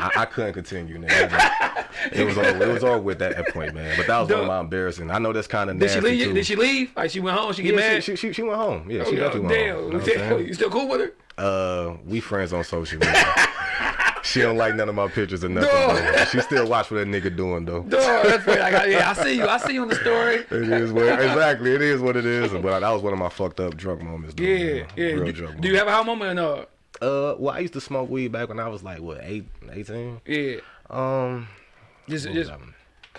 I, I couldn't continue, nigga. It was all It was over with that, that point, man. But that was one of my embarrassing. I know that's kind of Did she leave? too. Did she leave? Like she went home? She get Yeah, mad? she, she, she, went home. Yeah, she Oh, definitely went damn. home. You know damn. You still cool with her? Uh, we friends on social media. [laughs] she don't like none of my pictures or nothing. She still watch what that nigga doing though. Dog, that's. Like, I- yeah, I see you. I see you on the story. [laughs] It is what exactly. It is what it is. But that was one of my fucked up drunk moments. Though, Yeah, man. yeah. Real Do, drunk. do you have a high moment or? Uh, well, I used to smoke weed back when I was like what eight, 18? Yeah. Um, Just, just?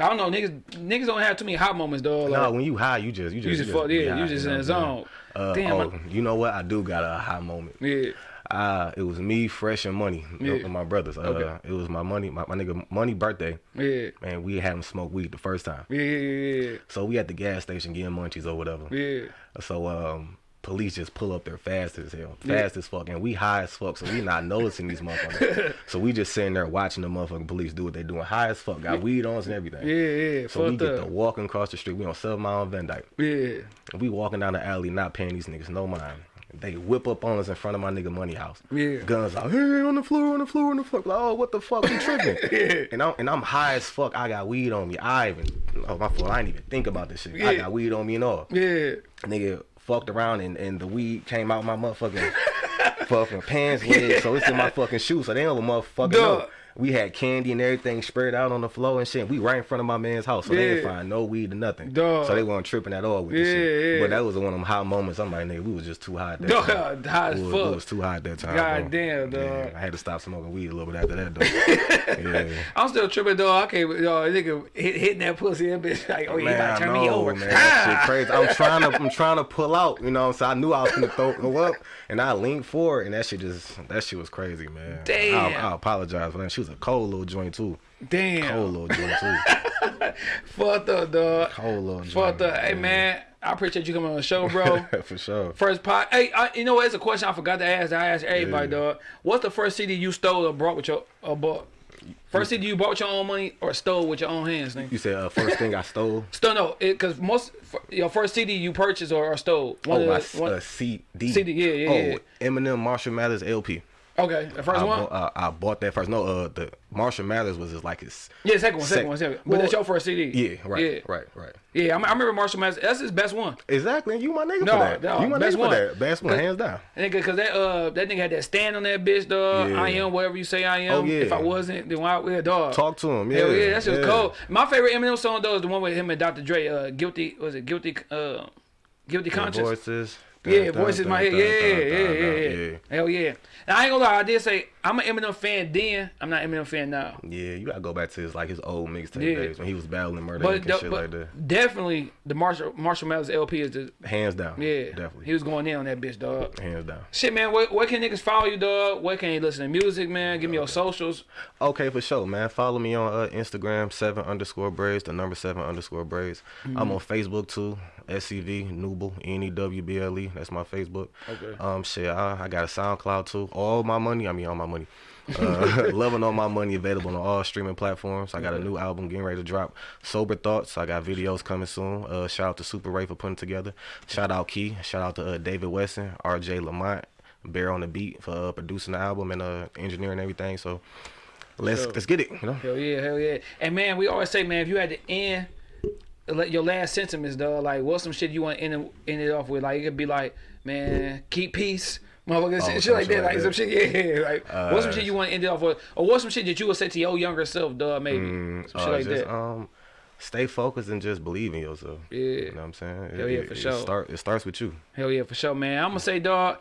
I don't know. Niggas, niggas don't have too many hot moments, dog. no, when you high, you just you just you just fuck, yeah, high, you just know in the what I'm saying? zone. Uh, Damn, oh, you know what? I do got a high moment. yeah. Uh, it was me, Fresh, and Money, Yeah. and my brothers. Uh, Okay. It was my money, my, my nigga Money birthday. Yeah. Man, we had him smoke weed the first time. Yeah, yeah, yeah. So we at the gas station getting munchies or whatever. yeah. So um, police just pull up there fast as hell, Yeah. fast as fuck, and we high as fuck. So we not noticing these motherfuckers. [laughs] so we just sitting there watching the motherfucking police do what they doing, high as fuck, got weed on and everything. Yeah, yeah, So we get up. to walking across the street. We on Seven Mile Van Dyke. Yeah. And we walking down the alley, not paying these niggas no mind. They whip up on us in front of my nigga Money House. Yeah. Guns out, hey, on the floor, on the floor, on the floor. Like, oh, what the fuck, you tripping? [laughs] Yeah. And I'm and I'm high as fuck. I got weed on me. I even, oh my fault. I didn't even think about this shit. I got weed on me and all. Yeah. Nigga fucked around and, and the weed came out my motherfucking [laughs] fucking pants leg, so it's in my [laughs] fucking shoe. So they don't motherfucking know. We had candy and everything spread out on the floor and shit. We right in front of my man's house, so they didn't find no weed or nothing. Duh. So they weren't tripping at all with Yeah, this shit. yeah. But that was one of them high moments. I'm like, nigga, we was just too high that Duh, time. [laughs] high as fuck. We was too high that time. God damn, dog. Yeah, I had to stop smoking weed a little bit after that, though. [laughs] yeah. I'm still tripping, dog. I can't, yo, nigga hit, hitting that pussy, that bitch like, oh, you Man, about to turn me over. man. Ah! That shit crazy. I'm trying to, I'm trying to pull out. You know, what I'm saying I knew I was gonna throw go up, and I leaned forward, and that shit just, that shit was crazy, man. Damn. I, I apologize for that. She was a cold little joint too. Damn. Cold little joint too. [laughs] Fucked up, dog. Cold little joint. Fucked up. Hey, man, I appreciate you coming on the show, bro. [laughs] for sure. First pot. Hey, I, you know what? It's a question I forgot to ask. I asked everybody, Yeah. dog. What's the first CD you stole or brought with your or bought? First CD you bought with your own money or stole with your own hands, nigga? You said uh, first thing I stole. [laughs] Stole no, because most your first CD you purchased or, or stole. One Oh, of my the- one- uh, CD. CD, yeah, yeah, Oh, yeah. Eminem Marshall Mathers LP. Okay, the first I, one. bought, uh, I bought that first. No, uh, the Marshall Mathers was just like his. yeah, second one, second sec- one, second. But Well, that's your first CD. Yeah, right, Yeah, right, right. yeah. I, I remember Marshall Mathers. That's his best one. Exactly. You my nigga No, for that. no, you my best nigga one. for that. Best one, hands down. Nigga, cause that uh that nigga had that stand on that bitch, dog. Yeah. I am whatever you say I am. Oh, yeah. If I wasn't, then why yeah, dog. Talk to him. Yeah, Hell yeah, that shit was yeah. cold. My favorite Eminem song though is the one with him and Dr. Dre. Uh, guilty was it guilty? Uh, guilty conscience. Voices. Yeah, voices in my head. Yeah, yeah, yeah, yeah, Hell yeah. Now I ain't gonna lie, I did say I'm an Eminem fan then. I'm not Eminem fan now. Yeah, you gotta go back to his like his old mixtape Yeah. days when he was battling murder But, and the- shit like that. definitely the Marshall Marshall Mathers LP is the Hands down. yeah. definitely. He was going in on that bitch, dog. Hands down. Shit, man. Where, where can niggas follow you, dog? Where can you listen to music, man? Give me your socials. Okay, for sure, man. Follow me on uh, Instagram, seven underscore braids, the number seven underscore braids. Mm-hmm. I'm on Facebook too, SCV Newble, N E W B L E. That's my Facebook. Okay. Um, shit, I, I got a SoundCloud too. All my money, I mean, all my money. Uh, [laughs] loving all my money available on all streaming platforms. I got a new album getting ready to drop. Sober Thoughts. I got videos coming soon. Uh, shout out to Super Ray for putting it together. Shout out Key. Shout out to uh, David Wesson, R.J. Lamont, Bear on the Beat for uh, producing the album and uh, engineering everything. So let's Sure. let's get it. You know. Hell yeah, hell yeah. And man, we always say, man, if you had to end your last sentiments, dog, like what's some shit you want to end end it off with? Like it could be like, man, keep peace. Motherfucker, shit, shit like that, like some shit, yeah. Like, what's some Uh, shit you want to end it off with, or what's some shit that you would say to your younger self, dog? Maybe some Uh, shit like just, that. Um, stay focused and just believe in yourself. Yeah. You know what I'm saying? Hell it, yeah, it- for it sure. Start, it starts with you. Hell yeah, for sure, man. I'm gonna say, dog.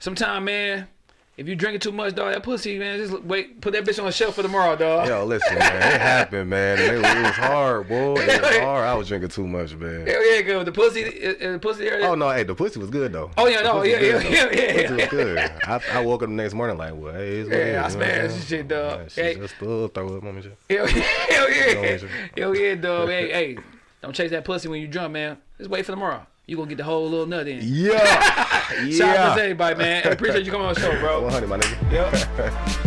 Sometime, man. If you drinking too much, dog, that pussy, man, just wait, put that bitch on the shelf for tomorrow, dog. Yo, listen, man. It happened, man. It, was- it was hard, boy. It was [laughs] hard. I was drinking too much, man. Hell yeah, go. The pussy, the pussy area. Oh no, hey, the pussy was good though. Oh, yeah, The no, yeah, was yeah, [laughs] yeah, yeah, pussy was good. I, I woke up the next morning like, well, hey, it's what Yeah, I is, you know what I'm smashed this shit, dog. Yeah, she Hey. just still throw up on me. shit. Hell, hell [laughs] yeah. Hell yeah, dog. Hey, hey, don't chase that pussy when you drunk, man. Just wait for tomorrow. You gonna get the whole little nut in. Yeah, Shout out to yeah. everybody, man. I appreciate you coming on the show, bro. [laughs] 100, my nigga. Yep. [laughs]